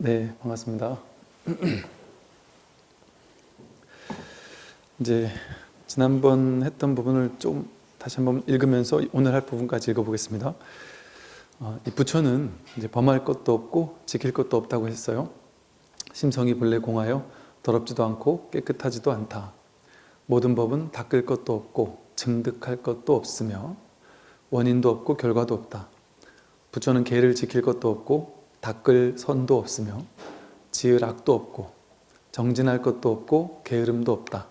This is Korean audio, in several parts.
네, 반갑습니다. 이제 지난번 했던 부분을 좀 다시 한번 읽으면서 오늘 할 부분까지 읽어보겠습니다. 어, 이 부처는 이제 범할 것도 없고 지킬 것도 없다고 했어요. 심성이 본래 공하여 더럽지도 않고 깨끗하지도 않다. 모든 법은 닦을 것도 없고 증득할 것도 없으며 원인도 없고 결과도 없다. 부처는 계를 지킬 것도 없고 닦을 선도 없으며 지을 악도 없고 정진할 것도 없고 게으름도 없다.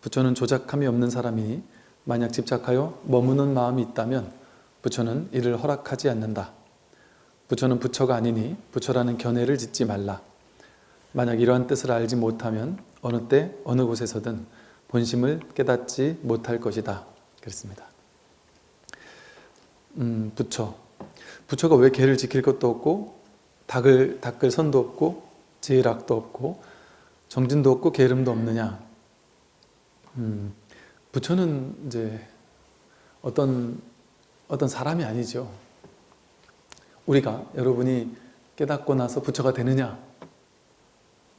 부처는 조작함이 없는 사람이니 만약 집착하여 머무는 마음이 있다면 부처는 이를 허락하지 않는다. 부처는 부처가 아니니 부처라는 견해를 짓지 말라. 만약 이러한 뜻을 알지 못하면 어느 때 어느 곳에서든 본심을 깨닫지 못할 것이다. 그랬습니다. 음, 부처. 부처가 왜 개를 지킬 것도 없고 닦을, 닦을 선도 없고 제일악도 없고 정진도 없고 게으름도 없느냐? 음, 부처는 이제 어떤 어떤 사람이 아니죠. 우리가 여러분이 깨닫고 나서 부처가 되느냐?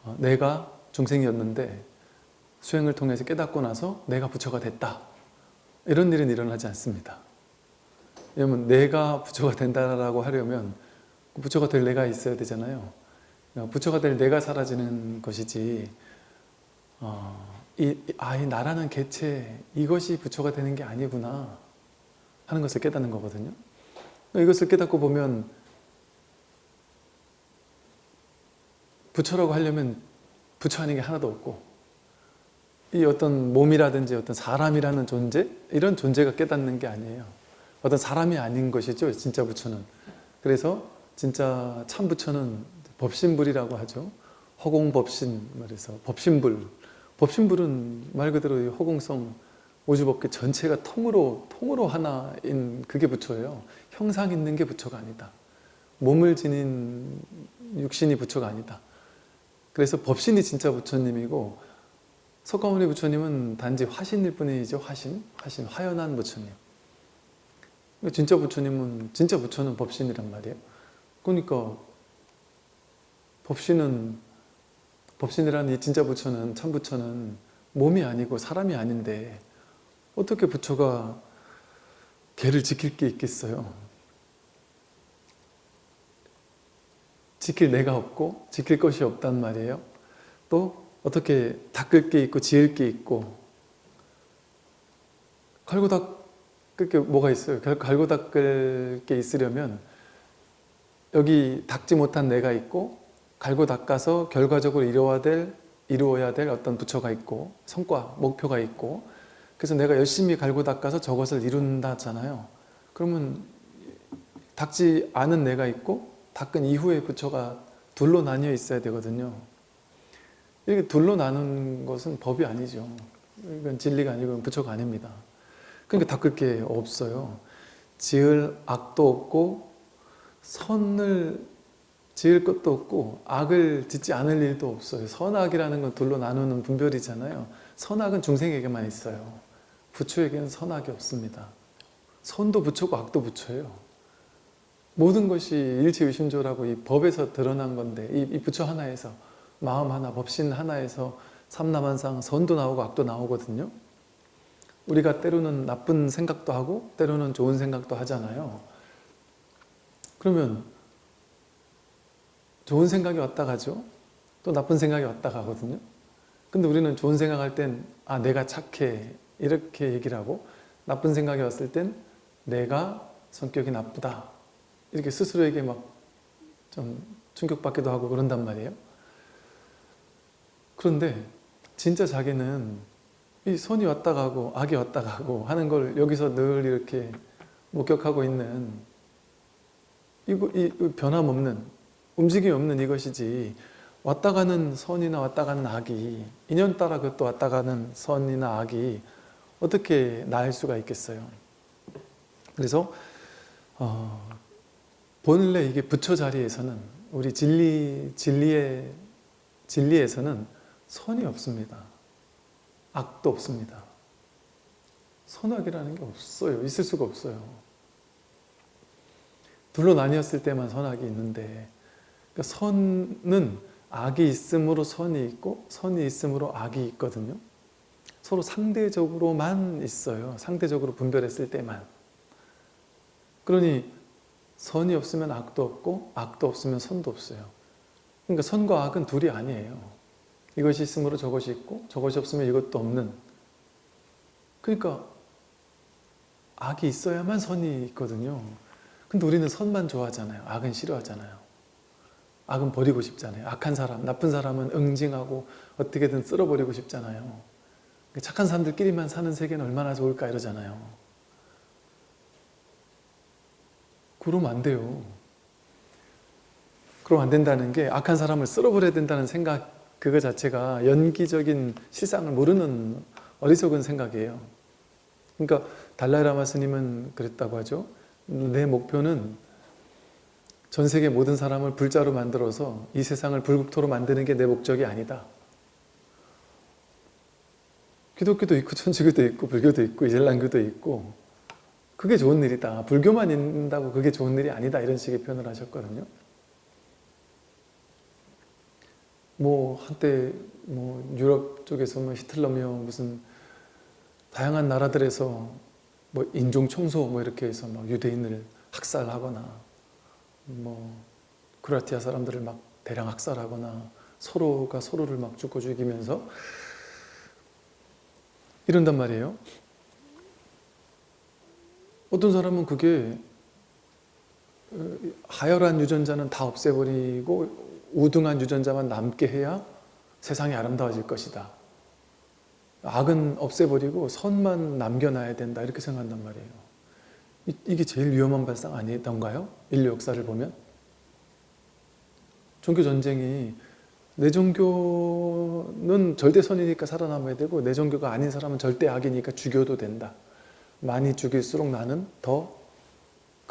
어, 내가 중생이었는데 수행을 통해서 깨닫고 나서 내가 부처가 됐다. 이런 일은 일어나지 않습니다 왜냐면 내가 부처가 된다라고 하려면 부처가 될 내가 있어야 되잖아요. 그러니까 부처가 될 내가 사라지는 것이지 어, 이, 아, 이 나라는 개체 이것이 부처가 되는 게 아니구나 하는 것을 깨닫는 거거든요. 그러니까 이것을 깨닫고 보면 부처라고 하려면 부처 아닌 게 하나도 없고 이 어떤 몸이라든지 어떤 사람이라는 존재 이런 존재가 깨닫는 게 아니에요. 어떤 사람이 아닌 것이죠 진짜 부처는. 그래서 진짜 참 부처는 법신불이라고 하죠. 허공법신 말해서 법신불. 법신불은 말 그대로 허공성 오주법계 전체가 통으로 통으로 하나인 그게 부처예요. 형상 있는 게 부처가 아니다. 몸을 지닌 육신이 부처가 아니다. 그래서 법신이 진짜 부처님이고 석가모니 부처님은 단지 화신일 뿐이죠 화신. 화신 화연한 부처님 진짜 부처님은 진짜 부처는 법신이란 말이에요. 그러니까 법신은 법신이라는 이 진짜 부처는 참 부처는 몸이 아니고 사람이 아닌데 어떻게 부처가 개를 지킬 게 있겠어요? 지킬 내가 없고 지킬 것이 없단 말이에요. 또 어떻게 닦을 게 있고 지을 게 있고 칼고 닦그 게 뭐가 있어요? 갈고 닦을 게 있으려면 여기 닦지 못한 내가 있고 갈고 닦아서 결과적으로 이루어야 될, 이루어야 될 어떤 부처가 있고 성과, 목표가 있고 그래서 내가 열심히 갈고 닦아서 저것을 이룬다잖아요. 그러면 닦지 않은 내가 있고 닦은 이후에 부처가 둘로 나뉘어 있어야 되거든요. 이렇게 둘로 나눈 것은 법이 아니죠. 이건 진리가 아니고 부처가 아닙니다. 그러니까 닦을 게 없어요. 지을 악도 없고 선을 지을 것도 없고 악을 짓지 않을 일도 없어요. 선악이라는 건 둘로 나누는 분별이잖아요. 선악은 중생에게만 있어요. 부처에게는 선악이 없습니다. 선도 부처고 악도 부처예요. 모든 것이 일체의심조라고 이 법에서 드러난 건데 이, 이 부처 하나에서 마음 하나, 법신 하나에서 삼남한상 선도 나오고 악도 나오거든요. 우리가 때로는 나쁜 생각도 하고 때로는 좋은 생각도 하잖아요. 그러면 좋은 생각이 왔다 가죠. 또 나쁜 생각이 왔다 가거든요. 근데 우리는 좋은 생각할 땐 아, 내가 착해 이렇게 얘기를 하고 나쁜 생각이 왔을 땐 내가 성격이 나쁘다 이렇게 스스로에게 막 좀 충격받기도 하고 그런단 말이에요. 그런데 진짜 자기는 이 손이 왔다 가고 악이 왔다 가고 하는 걸 여기서 늘 이렇게 목격하고 있는 이거 이 변함없는 움직임 없는 이것이지 왔다 가는 선이나 왔다 가는 악이 인연 따라 그것도 왔다 가는 선이나 악이 어떻게 나을 수가 있겠어요. 그래서 어, 본래 이게 부처 자리에서는 우리 진리 진리의 진리에서는 선이 없습니다. 악도 없습니다. 선악이라는 게 없어요. 있을 수가 없어요. 둘로 나뉘었을 때만 선악이 있는데 그러니까 선은 악이 있음으로 선이 있고 선이 있음으로 악이 있거든요. 서로 상대적으로만 있어요. 상대적으로 분별했을 때만. 그러니 선이 없으면 악도 없고 악도 없으면 선도 없어요. 그러니까 선과 악은 둘이 아니에요. 이것이 있으므로 저것이 있고 저것이 없으면 이것도 없는 그러니까 악이 있어야만 선이 있거든요. 근데 우리는 선만 좋아하잖아요. 악은 싫어하잖아요. 악은 버리고 싶잖아요. 악한 사람, 나쁜 사람은 응징하고 어떻게든 쓸어버리고 싶잖아요. 착한 사람들끼리만 사는 세계는 얼마나 좋을까 이러잖아요. 그러면 안 돼요. 그러면 안 된다는 게 악한 사람을 쓸어버려야 된다는 생각 그거 자체가 연기적인 실상을 모르는 어리석은 생각이에요. 그러니까 달라이라마 스님은 그랬다고 하죠. 내 목표는 전 세계 모든 사람을 불자로 만들어서 이 세상을 불국토로 만드는 게 내 목적이 아니다. 기독교도 있고 천주교도 있고 불교도 있고 이슬람교도 있고 그게 좋은 일이다. 불교만 있는다고 그게 좋은 일이 아니다. 이런 식의 표현을 하셨거든요. 뭐 한때 뭐 유럽 쪽에서 뭐 히틀러며 무슨 다양한 나라들에서 뭐 인종 청소 뭐 이렇게 해서 막 유대인을 학살하거나 뭐 크로아티아 사람들을 막 대량 학살하거나 서로가 서로를 막 죽고 죽이면서 이런단 말이에요. 어떤 사람은 그게 어, 하열한 유전자는 다 없애버리고 우등한 유전자만 남게 해야 세상이 아름다워질 것이다. 악은 없애버리고 선만 남겨놔야 된다 이렇게 생각한단 말이에요. 이, 게 제일 위험한 발상 아니던가요? 인류 역사를 보면? 종교 전쟁이 내 종교는 절대 선이니까 살아남아야 되고 내 종교가 아닌 사람은 절대 악이니까 죽여도 된다. 많이 죽일수록 나는 더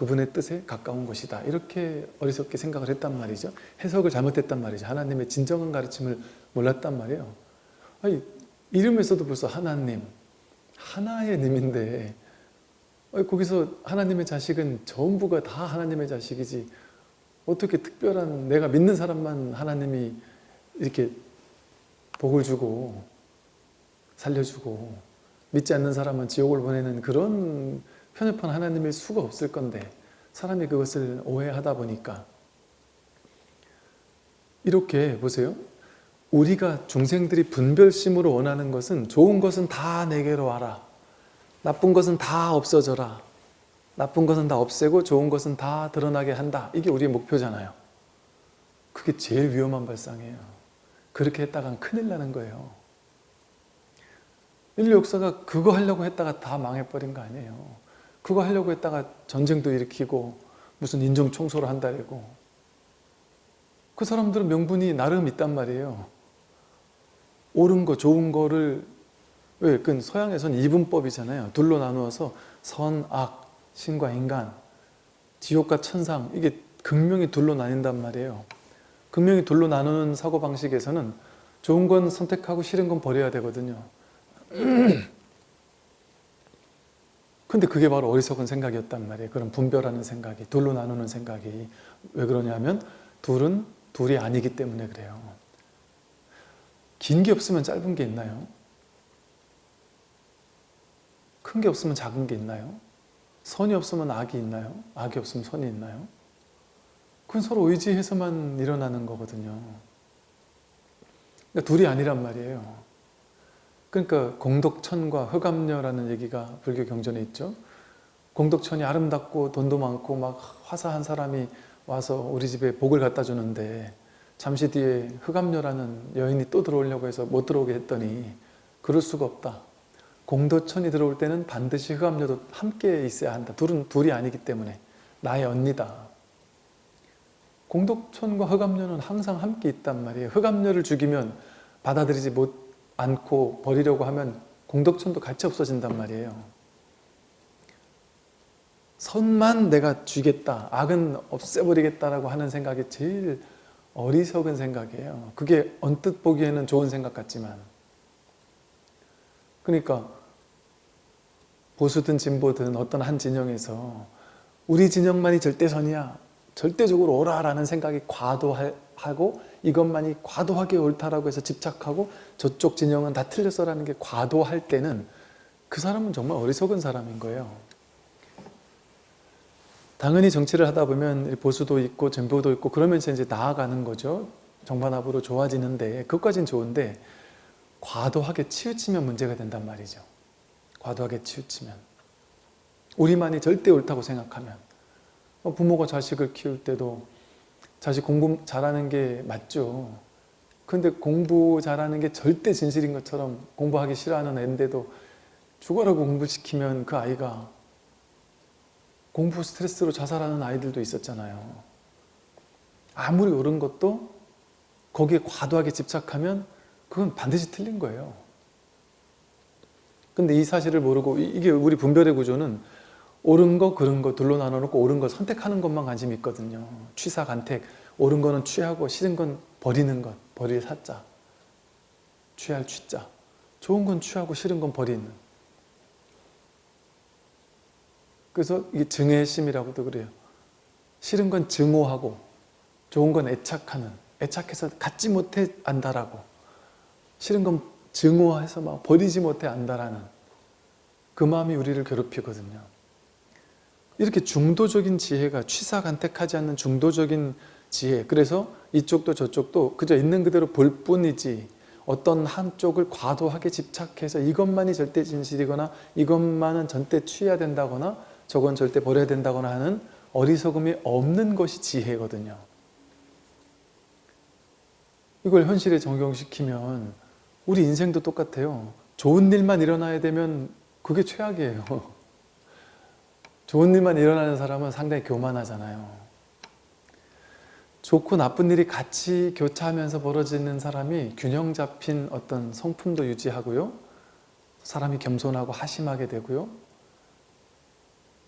그분의 뜻에 가까운 것이다. 이렇게 어리석게 생각을 했단 말이죠. 해석을 잘못했단 말이죠. 하나님의 진정한 가르침을 몰랐단 말이에요. 아니, 이름에서도 벌써 하나님, 하나의 님인데 거기서 하나님의 자식은 전부가 다 하나님의 자식이지 어떻게 특별한 내가 믿는 사람만 하나님이 이렇게 복을 주고 살려주고 믿지 않는 사람은 지옥을 보내는 그런 편협한 하나님일 수가 없을 건데 사람이 그것을 오해하다 보니까 이렇게 보세요. 우리가 중생들이 분별심으로 원하는 것은 좋은 것은 다 내게로 와라. 나쁜 것은 다 없어져라. 나쁜 것은 다 없애고 좋은 것은 다 드러나게 한다. 이게 우리의 목표잖아요. 그게 제일 위험한 발상이에요. 그렇게 했다간 큰일 나는 거예요. 인류 역사가 그거 하려고 했다가 다 망해버린 거 아니에요. 그거 하려고 했다가 전쟁도 일으키고 무슨 인종 청소를 한다고 그 사람들은 명분이 나름 있단 말이에요. 옳은 거, 좋은 거를 왜? 그 서양에서는 이분법이잖아요. 둘로 나누어서 선, 악, 신과 인간, 지옥과 천상 이게 극명히 둘로 나뉜단 말이에요. 극명히 둘로 나누는 사고방식에서는 좋은 건 선택하고 싫은 건 버려야 되거든요. 근데 그게 바로 어리석은 생각이었단 말이에요. 그런 분별하는 생각이, 둘로 나누는 생각이. 왜 그러냐면 둘은 둘이 아니기 때문에 그래요. 긴 게 없으면 짧은 게 있나요? 큰 게 없으면 작은 게 있나요? 선이 없으면 악이 있나요? 악이 없으면 선이 있나요? 그건 서로 의지해서만 일어나는 거거든요. 그러니까 둘이 아니란 말이에요. 그러니까 공덕천과 흑암녀라는 얘기가 불교 경전에 있죠. 공덕천이 아름답고 돈도 많고 막 화사한 사람이 와서 우리 집에 복을 갖다 주는데 잠시 뒤에 흑암녀라는 여인이 또 들어오려고 해서 못 들어오게 했더니 그럴 수가 없다. 공덕천이 들어올 때는 반드시 흑암녀도 함께 있어야 한다. 둘은 둘이 아니기 때문에 나의 언니다. 공덕천과 흑암녀는 항상 함께 있단 말이에요. 흑암녀를 죽이면 받아들이지 못 않고 버리려고 하면 공덕천도 같이 없어진단 말이에요. 선만 내가 주겠다, 악은 없애버리겠다라고 하는 생각이 제일 어리석은 생각이에요. 그게 언뜻 보기에는 좋은 생각 같지만 그러니까 보수든 진보든 어떤 한 진영에서 우리 진영만이 절대선이야 절대적으로 옳아라는 생각이 과도 하고 이것만이 과도하게 옳다라고 해서 집착하고 저쪽 진영은 다 틀렸어라는 게 과도할 때는 그 사람은 정말 어리석은 사람인 거예요. 당연히 정치를 하다 보면 보수도 있고 진보도 있고 그러면서 이제 나아가는 거죠. 정반합으로 좋아지는데 그것까진 좋은데 과도하게 치우치면 문제가 된단 말이죠. 과도하게 치우치면 우리만이 절대 옳다고 생각하면 어, 부모가 자식을 키울 때도 자식 공부 잘하는 게 맞죠. 근데 공부 잘하는 게 절대 진실인 것처럼 공부하기 싫어하는 애인데도 죽어라고 공부시키면 그 아이가 공부 스트레스로 자살하는 아이들도 있었잖아요. 아무리 옳은 것도 거기에 과도하게 집착하면 그건 반드시 틀린 거예요. 근데 이 사실을 모르고 이- 이게 우리 분별의 구조는 옳은 거, 그른 거 둘로 나눠놓고 옳은 걸 선택하는 것만 관심이 있거든요. 취사, 간택. 옳은 거는 취하고 싫은 건 버리는 것. 버릴 사자. 취할 취자. 좋은 건 취하고 싫은 건 버리는. 그래서 이게 증애심이라고도 그래요. 싫은 건 증오하고 좋은 건 애착하는. 애착해서 갖지 못해 안다라고. 싫은 건 증오해서 막 버리지 못해 안다라는 그 마음이 우리를 괴롭히거든요. 이렇게 중도적인 지혜가 취사간택하지 않는 중도적인 지혜 그래서 이쪽도 저쪽도 그저 있는 그대로 볼 뿐이지 어떤 한쪽을 과도하게 집착해서 이것만이 절대 진실이거나 이것만은 절대 취해야 된다거나 저건 절대 버려야 된다거나 하는 어리석음이 없는 것이 지혜거든요. 이걸 현실에 적용시키면 우리 인생도 똑같아요. 좋은 일만 일어나야 되면 그게 최악이에요. 좋은 일만 일어나는 사람은 상당히 교만하잖아요. 좋고 나쁜 일이 같이 교차하면서 벌어지는 사람이 균형 잡힌 어떤 성품도 유지하고요. 사람이 겸손하고 하심하게 되고요.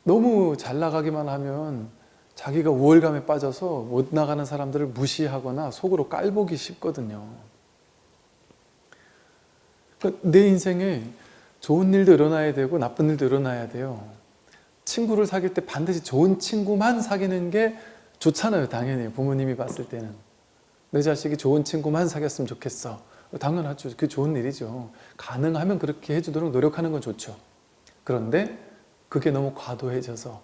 너무 잘 나가기만 하면 자기가 우월감에 빠져서 못 나가는 사람들을 무시하거나 속으로 깔보기 쉽거든요. 그러니까 내 인생에 좋은 일도 일어나야 되고 나쁜 일도 일어나야 돼요. 친구를 사귈 때 반드시 좋은 친구만 사귀는 게 좋잖아요. 당연히 부모님이 봤을 때는. 내 자식이 좋은 친구만 사귀었으면 좋겠어. 당연하죠. 그게 좋은 일이죠. 가능하면 그렇게 해주도록 노력하는 건 좋죠. 그런데 그게 너무 과도해져서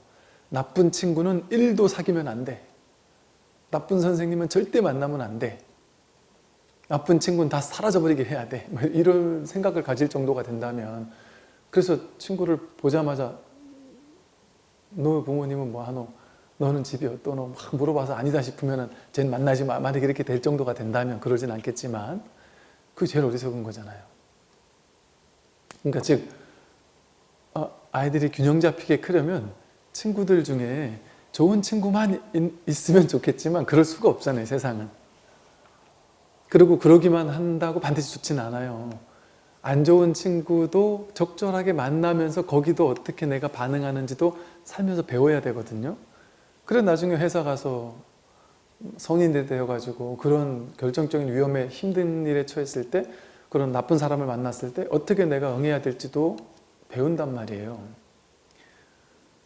나쁜 친구는 1도 사귀면 안 돼. 나쁜 선생님은 절대 만나면 안 돼. 나쁜 친구는 다 사라져버리게 해야 돼. 뭐 이런 생각을 가질 정도가 된다면 그래서 친구를 보자마자 너 부모님은 뭐 하노? 너는 집이 어떠노? 막 물어봐서 아니다 싶으면 쟨 만나지 마. 만약에 이렇게 될 정도가 된다면 그러진 않겠지만 그게 제일 어리석은 거잖아요. 그러니까 즉 어, 아이들이 균형 잡히게 크려면 친구들 중에 좋은 친구만 있으면 좋겠지만 그럴 수가 없잖아요. 세상은. 그리고 그러기만 한다고 반드시 좋지는 않아요. 안 좋은 친구도 적절하게 만나면서 거기도 어떻게 내가 반응하는지도 살면서 배워야 되거든요. 그래 나중에 회사 가서 성인이 되어가지고 그런 결정적인 위험에 힘든 일에 처했을 때 그런 나쁜 사람을 만났을 때 어떻게 내가 응해야 될지도 배운단 말이에요.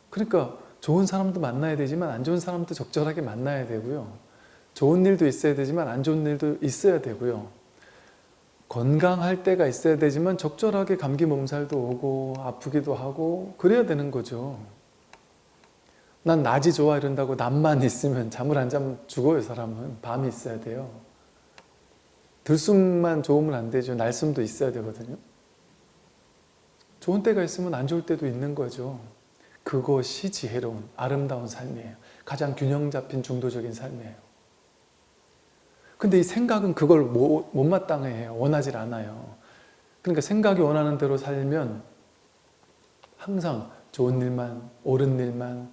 그러니까 좋은 사람도 만나야 되지만 안 좋은 사람도 적절하게 만나야 되고요. 좋은 일도 있어야 되지만 안 좋은 일도 있어야 되고요. 건강할 때가 있어야 되지만 적절하게 감기 몸살도 오고 아프기도 하고 그래야 되는 거죠. 난 낮이 좋아 이런다고 낮만 있으면 잠을 안 자면 죽어요 사람은. 밤이 있어야 돼요. 들숨만 좋으면 안 되죠. 날숨도 있어야 되거든요. 좋은 때가 있으면 안 좋을 때도 있는 거죠. 그것이 지혜로운 아름다운 삶이에요. 가장 균형 잡힌 중도적인 삶이에요. 근데 이 생각은 그걸 못마땅해 해요. 원하지 않아요. 그러니까 생각이 원하는 대로 살면 항상 좋은 일만, 옳은 일만,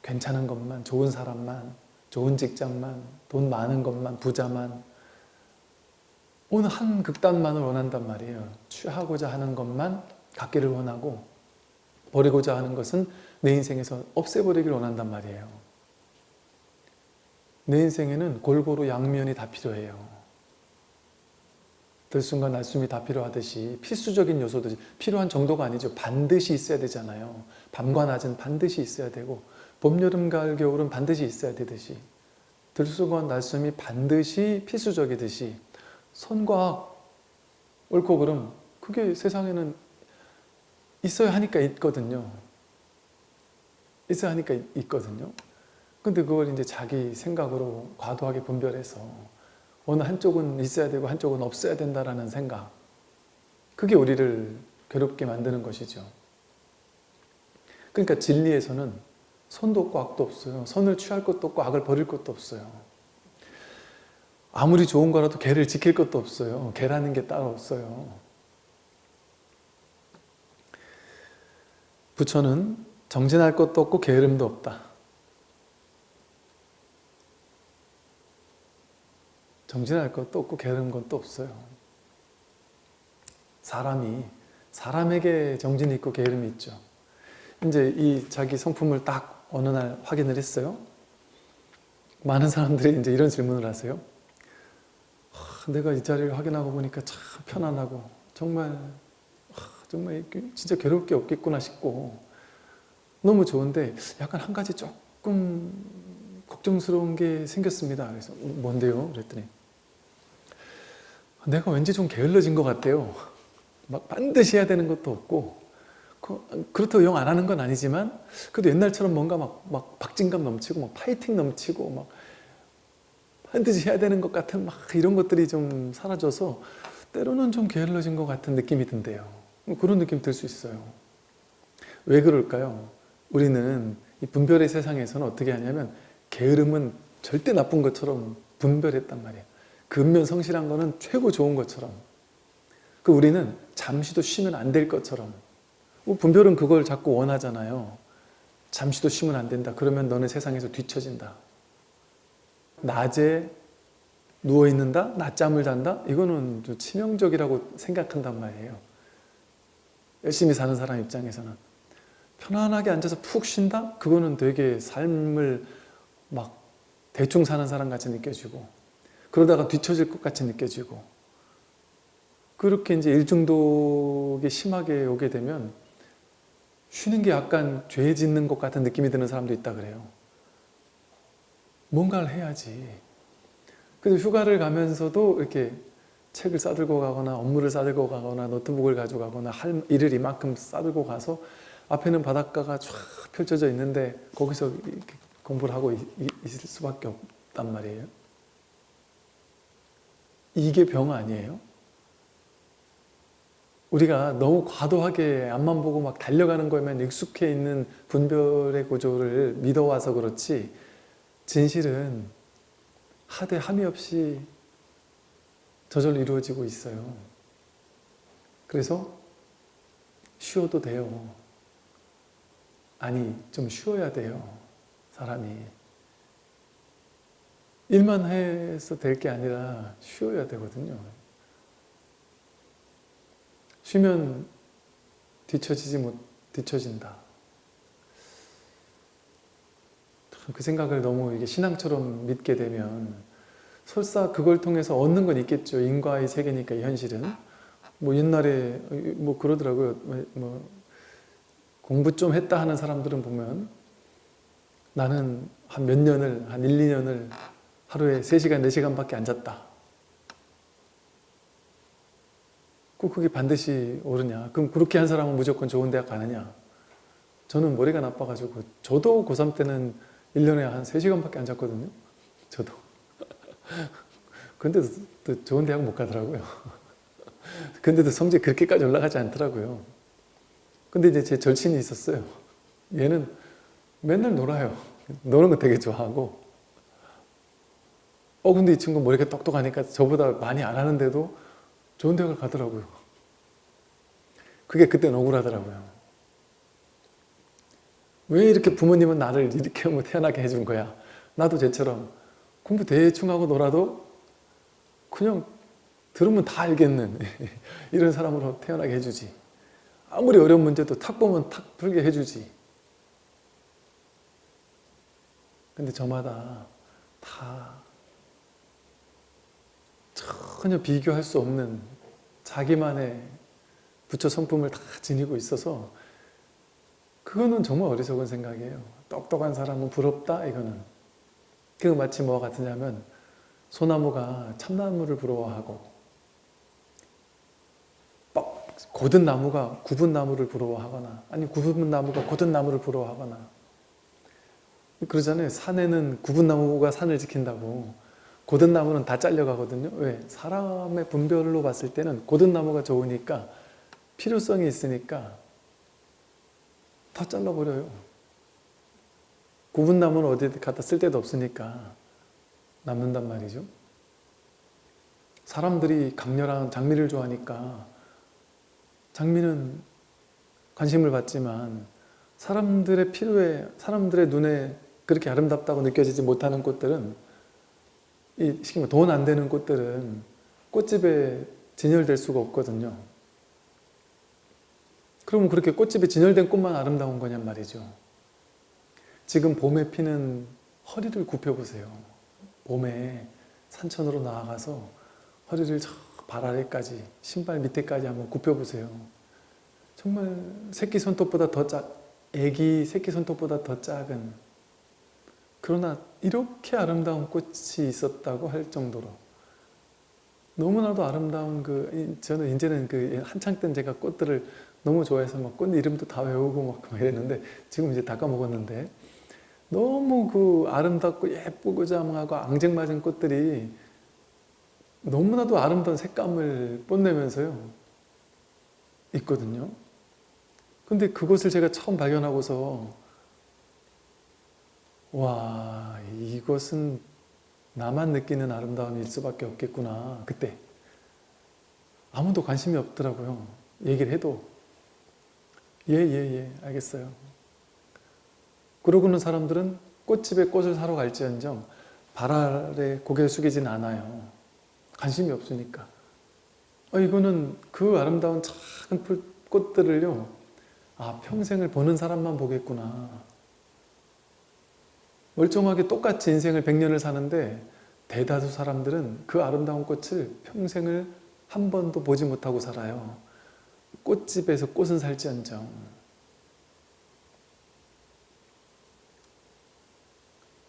괜찮은 것만, 좋은 사람만, 좋은 직장만, 돈 많은 것만, 부자만 어느 한 극단만을 원한단 말이에요. 취하고자 하는 것만 갖기를 원하고 버리고자 하는 것은 내 인생에서 없애버리기를 원한단 말이에요. 내 인생에는 골고루 양면이 다 필요해요. 들숨과 날숨이 다 필요하듯이 필수적인 요소도 필요한 정도가 아니죠. 반드시 있어야 되잖아요. 밤과 낮은 반드시 있어야 되고 봄, 여름, 가을, 겨울은 반드시 있어야 되듯이 들쑥과 날숨이 반드시 필수적이듯이 선과 옳고 그름 그게 세상에는 있어야 하니까 있거든요. 있어야 하니까 있- 있거든요. 근데 그걸 이제 자기 생각으로 과도하게 분별해서 어느 한쪽은 있어야 되고 한쪽은 없어야 된다라는 생각 그게 우리를 괴롭게 만드는 것이죠. 그러니까 진리에서는 없고 악도 없어요. 선을 취할 것도 없고 악을 버릴 것도 없어요. 아무리 좋은 거라도 개를 지킬 것도 없어요. 개라는 게 따로 없어요. 부처는 정진할 것도 없고 게으름도 없다. 정진할 것도 없고 게으른 것도 없어요. 사람이 사람에게 정진이 있고 게으름이 있죠. 이제 이 자기 성품을 딱 어느 날 확인을 했어요. 많은 사람들이 이제 이런 질문을 하세요. 하, 내가 이 자리를 확인하고 보니까 참 편안하고 정말 하, 정말 진짜 괴로울 게 없겠구나 싶고 너무 좋은데 약간 한 가지 조금 걱정스러운 게 생겼습니다. 그래서 뭔데요? 그랬더니 내가 왠지 좀 게을러진 것 같아요. 막 반드시 해야 되는 것도 없고 그- 그렇다고 영 안 하는 건 아니지만 그래도 옛날처럼 뭔가 막, 막 박진감 넘치고 막 파이팅 넘치고 막 반드시 해야 되는 것 같은 막 이런 것들이 좀 사라져서 때로는 좀 게을러진 것 같은 느낌이 든대요. 그런 느낌 들 수 있어요. 왜 그럴까요? 우리는 이 분별의 세상에서는 어떻게 하냐면 게으름은 절대 나쁜 것처럼 분별했단 말이에요. 근면 성실한 거는 최고 좋은 것처럼 그 우리는 잠시도 쉬면 안 될 것처럼 뭐 분별은 그걸 자꾸 원하잖아요. 잠시도 쉬면 안 된다. 그러면 너는 세상에서 뒤처진다. 낮에 누워있는다? 낮잠을 잔다? 이거는 좀 치명적이라고 생각한단 말이에요. 열심히 사는 사람 입장에서는. 편안하게 앉아서 푹 쉰다? 그거는 되게 삶을 막 대충 사는 사람 같이 느껴지고 그러다가 뒤처질 것 같이 느껴지고 그렇게 이제 일중독이 심하게 오게 되면 쉬는 게 약간 죄 짓는 것 같은 느낌이 드는 사람도 있다 그래요. 뭔가를 해야지. 그래서 휴가를 가면서도 이렇게 책을 싸들고 가거나 업무를 싸들고 가거나 노트북을 가져가거나 할 일을 이만큼 싸들고 가서 앞에는 바닷가가 쫙 펼쳐져 있는데 거기서 공부를 하고 있, 있을 수밖에 없단 말이에요. 이게 병 아니에요? 우리가 너무 과도하게 앞만 보고 막 달려가는 거에만 익숙해 있는 분별의 구조를 믿어와서 그렇지 진실은 하되 함이 없이 저절로 이루어지고 있어요. 그래서 쉬어도 돼요. 아니 좀 쉬어야 돼요. 사람이. 일만 해서 될 게 아니라 쉬어야 되거든요. 쉬면 뒤처지지 못, 뒤처진다. 참그 생각을 너무 이게 신앙처럼 믿게 되면 설사 그걸 통해서 얻는 건 있겠죠. 인과의 세계니까 이 현실은. 뭐 옛날에 뭐 그러더라고요. 뭐 공부 좀 했다 하는 사람들은 보면 나는 한 몇 년을, 한 1, 2년을 하루에 3시간, 4시간밖에 안 잤다. 꼭 그게 반드시 옳으냐? 그럼 그렇게 한 사람은 무조건 좋은 대학 가느냐? 저는 머리가 나빠가지고 저도 고3 때는 1년에 한 3시간밖에 안 잤거든요. 저도. 근데도 또 좋은 대학 못 가더라고요. 근데도 성적 그렇게까지 올라가지 않더라고요. 근데 이제 제 절친이 있었어요. 얘는 맨날 놀아요. 노는 거 되게 좋아하고. 어 근데 이 친구 머리가 똑똑하니까 저보다 많이 안 하는데도 좋은 대학을 가더라고요. 그게 그때는 억울하더라고요. 왜 이렇게 부모님은 나를 이렇게 뭐 태어나게 해준 거야? 나도 쟤처럼 공부 대충 하고 놀아도 그냥 들으면 다 알겠는 이런 사람으로 태어나게 해주지. 아무리 어려운 문제도 탁 보면 탁 풀게 해주지. 근데 저마다 다 전혀 비교할 수 없는 자기만의 부처 성품을 다 지니고 있어서 그거는 정말 어리석은 생각이에요. 똑똑한 사람은 부럽다 이거는. 그거 마치 뭐와 같으냐면 소나무가 참나무를 부러워하고 뻑 고든 나무가 굽은 나무를 부러워하거나 아니 굽은 나무가 고든 나무를 부러워하거나 그러잖아요. 산에는 굽은 나무가 산을 지킨다고 고든 나무는 다 잘려가거든요. 왜? 사람의 분별로 봤을 때는 고든 나무가 좋으니까 필요성이 있으니까 다 잘라버려요. 굽은 나무는 어디 갖다 쓸 데도 없으니까 남는단 말이죠. 사람들이 강렬한 장미를 좋아하니까 장미는 관심을 받지만 사람들의 필요에 사람들의 눈에 그렇게 아름답다고 느껴지지 못하는 꽃들은 이 시키면 돈 안 되는 꽃들은 꽃집에 진열될 수가 없거든요. 그러면 그렇게 꽃집에 진열된 꽃만 아름다운 거냔 말이죠. 지금 봄에 피는 허리를 굽혀보세요. 봄에 산천으로 나아가서 허리를 저 발 아래까지 신발 밑에까지 한번 굽혀보세요. 정말 새끼 손톱보다 더 작, 애기 새끼 손톱보다 더 작은 그러나 이렇게 아름다운 꽃이 있었다고 할 정도로 너무나도 아름다운 그 저는 이제는 그 한창 땐 제가 꽃들을 너무 좋아해서 막 꽃 이름도 다 외우고 막 이랬는데 지금 이제 다 까먹었는데 너무 그 아름답고 예쁘고 자망하고 앙증맞은 꽃들이 너무나도 아름다운 색감을 뽐내면서요 있거든요. 근데 그것을 제가 처음 발견하고서 와 이것은 나만 느끼는 아름다움일 수밖에 없겠구나 그때. 아무도 관심이 없더라고요. 얘기를 해도. 예예예 예, 예, 알겠어요. 그러고는 사람들은 꽃집에 꽃을 사러 갈지언정 발 아래 고개를 숙이진 않아요. 관심이 없으니까. 어, 이거는 그 아름다운 작은 풀, 꽃들을요 아 평생을 보는 사람만 보겠구나 멀쩡하게 똑같이 인생을 100년을 사는데 대다수 사람들은 그 아름다운 꽃을 평생을 한 번도 보지 못하고 살아요. 꽃집에서 꽃은 살지언정.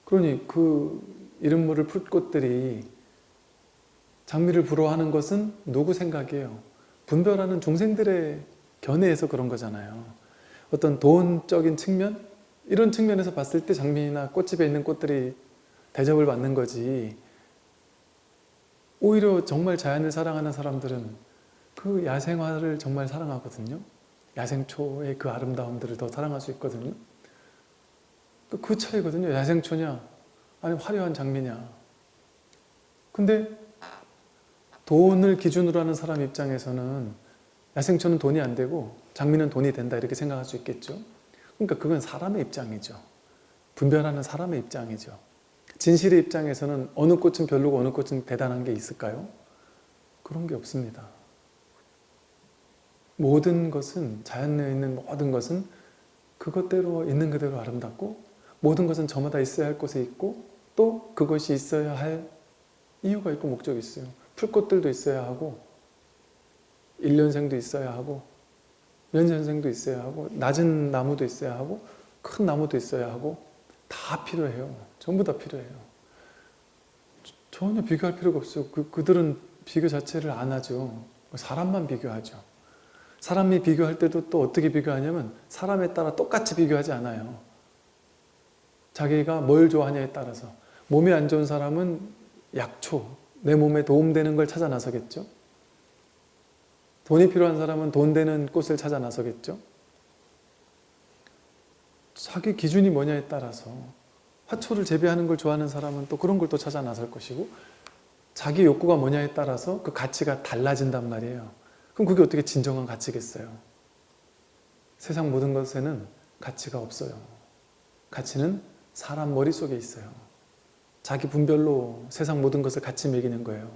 그러니 그 이름 모를 풀꽃들이 장미를 부러워하는 것은 누구 생각이에요? 분별하는 중생들의 견해에서 그런 거잖아요. 어떤 돈적인 측면? 이런 측면에서 봤을 때 장미나 꽃집에 있는 꽃들이 대접을 받는 거지. 오히려 정말 자연을 사랑하는 사람들은 그 야생화를 정말 사랑하거든요. 야생초의 그 아름다움들을 더 사랑할 수 있거든요. 그 차이거든요. 야생초냐? 아니 화려한 장미냐? 근데 돈을 기준으로 하는 사람 입장에서는 야생초는 돈이 안 되고 장미는 돈이 된다 이렇게 생각할 수 있겠죠 그러니까 그건 사람의 입장이죠. 분별하는 사람의 입장이죠. 진실의 입장에서는 어느 꽃은 별로고 어느 꽃은 대단한 게 있을까요? 그런 게 없습니다. 모든 것은 자연에 있는 모든 것은 그것대로 있는 그대로 아름답고 모든 것은 저마다 있어야 할 곳에 있고 또 그것이 있어야 할 이유가 있고 목적이 있어요. 풀꽃들도 있어야 하고 일년생도 있어야 하고 연전생도 있어야 하고 낮은 나무도 있어야 하고 큰 나무도 있어야 하고 다 필요해요. 전부 다 필요해요. 전혀 비교할 필요가 없어요. 그, 그들은 비교 자체를 안 하죠. 사람만 비교하죠. 사람이 비교할 때도 또 어떻게 비교하냐면 사람에 따라 똑같이 비교하지 않아요. 자기가 뭘 좋아하냐에 따라서 몸이 안 좋은 사람은 약초, 내 몸에 도움되는 걸 찾아 나서겠죠. 돈이 필요한 사람은 돈 되는 꽃을 찾아 나서겠죠. 자기 기준이 뭐냐에 따라서 화초를 재배하는 걸 좋아하는 사람은 또 그런 걸 또 찾아 나설 것이고 자기 욕구가 뭐냐에 따라서 그 가치가 달라진단 말이에요. 그럼 그게 어떻게 진정한 가치겠어요? 세상 모든 것에는 가치가 없어요. 가치는 사람 머릿속에 있어요. 자기 분별로 세상 모든 것을 가치 매기는 거예요.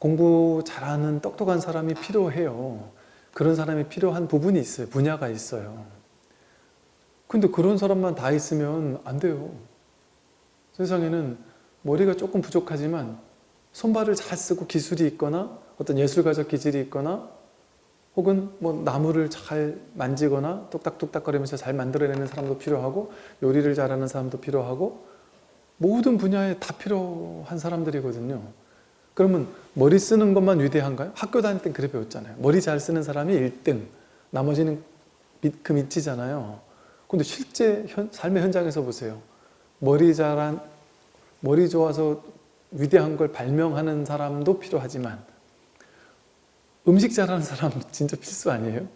공부 잘하는 똑똑한 사람이 필요해요. 그런 사람이 필요한 부분이 있어요. 분야가 있어요. 근데 그런 사람만 다 있으면 안 돼요. 세상에는 머리가 조금 부족하지만 손발을 잘 쓰고 기술이 있거나 어떤 예술가적 기질이 있거나 혹은 뭐 나무를 잘 만지거나 뚝딱뚝딱거리면서 잘 만들어내는 사람도 필요하고 요리를 잘하는 사람도 필요하고 모든 분야에 다 필요한 사람들이거든요. 그러면 머리 쓰는 것만 위대한가요? 학교 다닐 땐 그래 배웠잖아요. 머리 잘 쓰는 사람이 1등, 나머지는 밑, 그 밑이잖아요. 근데 실제 현, 삶의 현장에서 보세요. 머리 잘한, 머리 좋아서 위대한 걸 발명하는 사람도 필요하지만 음식 잘하는 사람 진짜 필수 아니에요?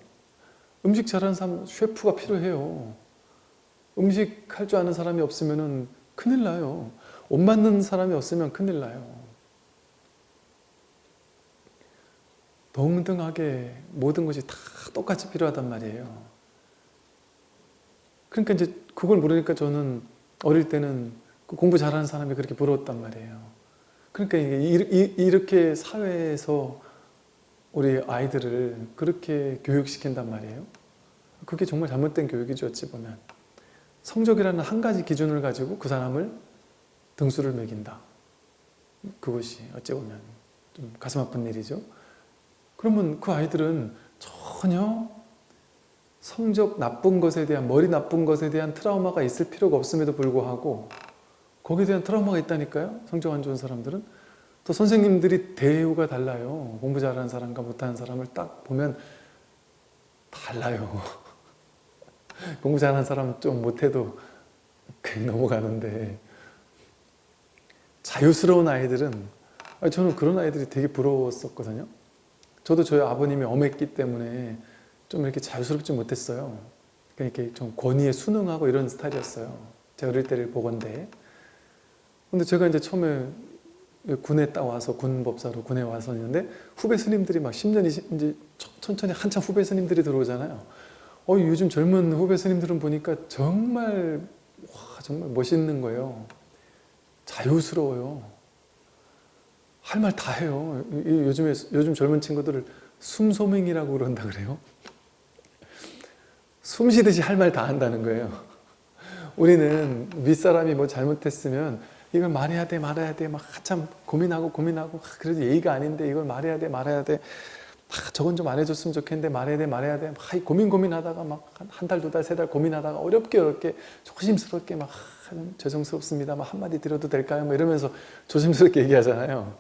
음식 잘하는 사람 셰프가 필요해요. 음식 할 줄 아는 사람이 없으면 큰일 나요. 옷 맞는 사람이 없으면 큰일 나요. 동등하게 모든 것이 다 똑같이 필요하단 말이에요. 그러니까 이제 그걸 모르니까 저는 어릴 때는 그 공부 잘하는 사람이 그렇게 부러웠단 말이에요. 그러니까 이렇게 사회에서 우리 아이들을 그렇게 교육시킨단 말이에요. 그게 정말 잘못된 교육이죠, 어찌 보면. 성적이라는 한 가지 기준을 가지고 그 사람을 등수를 매긴다. 그것이 어찌 보면 좀 가슴 아픈 일이죠. 그러면 그 아이들은 전혀 성적 나쁜 것에 대한 머리 나쁜 것에 대한 트라우마가 있을 필요가 없음에도 불구하고 거기에 대한 트라우마가 있다니까요. 성적 안 좋은 사람들은 또 선생님들이 대우가 달라요. 공부 잘하는 사람과 못하는 사람을 딱 보면 달라요. 공부 잘하는 사람 좀 못해도 그냥 넘어가는데 자유스러운 아이들은 저는 그런 아이들이 되게 부러웠었거든요. 저도 저희 아버님이 엄했기 때문에 좀 이렇게 자유스럽지 못했어요. 그러니까 좀 권위에 순응하고 이런 스타일이었어요. 제가 어릴 때를 보건데. 근데 제가 이제 처음에 군에 딱 와서 군법사로 군에 와서 있는데 후배 스님들이 막 10년, 20, 이제 천천히 한참 후배 스님들이 들어오잖아요. 어, 요즘 젊은 후배 스님들은 보니까 정말, 와, 정말 멋있는 거예요. 자유스러워요. 할 말 다 해요. 요즘에, 요즘 젊은 친구들을 숨소맹이라고 그런다 그래요. 숨 쉬듯이 할 말 다 한다는 거예요. 우리는 윗사람이 뭐 잘못했으면 이걸 말해야 돼 말해야 돼 막 한참 고민하고 고민하고 아, 그래도 예의가 아닌데 이걸 말해야 돼 말해야 돼 아, 저건 좀 안 해줬으면 좋겠는데 말해야 돼 말해야 돼 막 고민 고민하다가 막 한 달 두 달 세 달 고민하다가 어렵게 어렵게 조심스럽게 막 아, 죄송스럽습니다 막 한마디 드려도 될까요? 막 이러면서 조심스럽게 얘기하잖아요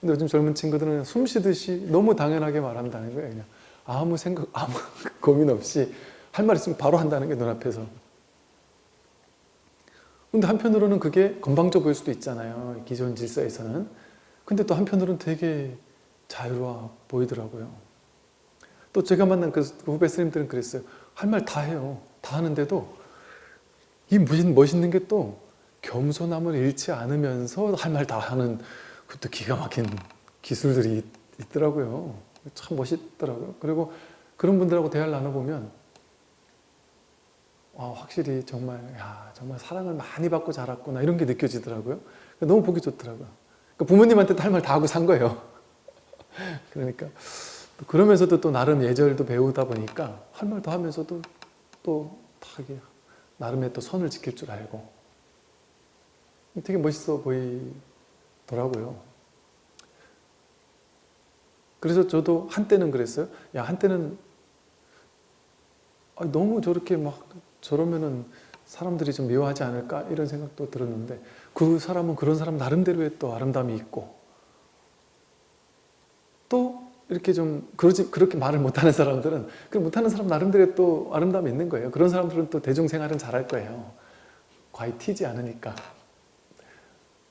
근데 요즘 젊은 친구들은 숨 쉬듯이 너무 당연하게 말한다는 거예요 그냥 아무 생각 아무 고민 없이 할 말 있으면 바로 한다는 게 눈앞에서 근데 한편으로는 그게 건방져 보일 수도 있잖아요. 기존 질서에서는. 근데 또 한편으로는 되게 자유로워 보이더라고요. 또 제가 만난 그 후배 스님들은 그랬어요. 할 말 다 해요. 다 하는데도 이 멋있는 게 또 겸손함을 잃지 않으면서 할 말 다 하는 그것도 기가 막힌 기술들이 있더라고요. 참 멋있더라고요. 그리고 그런 분들하고 대화를 나눠보면 아, 확실히 정말 야 정말 사랑을 많이 받고 자랐구나 이런 게 느껴지더라고요. 너무 보기 좋더라고요. 그러니까 부모님한테도 할말 다 하고 산 거예요. 그러니까 그러면서도 또 나름 예절도 배우다 보니까 할 말도 하면서도 또 나름의 또 선을 지킬 줄 알고 되게 멋있어 보이 더라고요. 그래서 저도 한때는 그랬어요. 야 한때는 아, 너무 저렇게 막 저러면은 사람들이 좀 미워하지 않을까 이런 생각도 들었는데 그 사람은 그런 사람 나름대로의 또 아름다움이 있고 또 이렇게 좀 그러지 그렇게 말을 못하는 사람들은 그 못하는 사람 나름대로의 또 아름다움이 있는 거예요. 그런 사람들은 또 대중생활은 잘할 거예요. 과히 튀지 않으니까.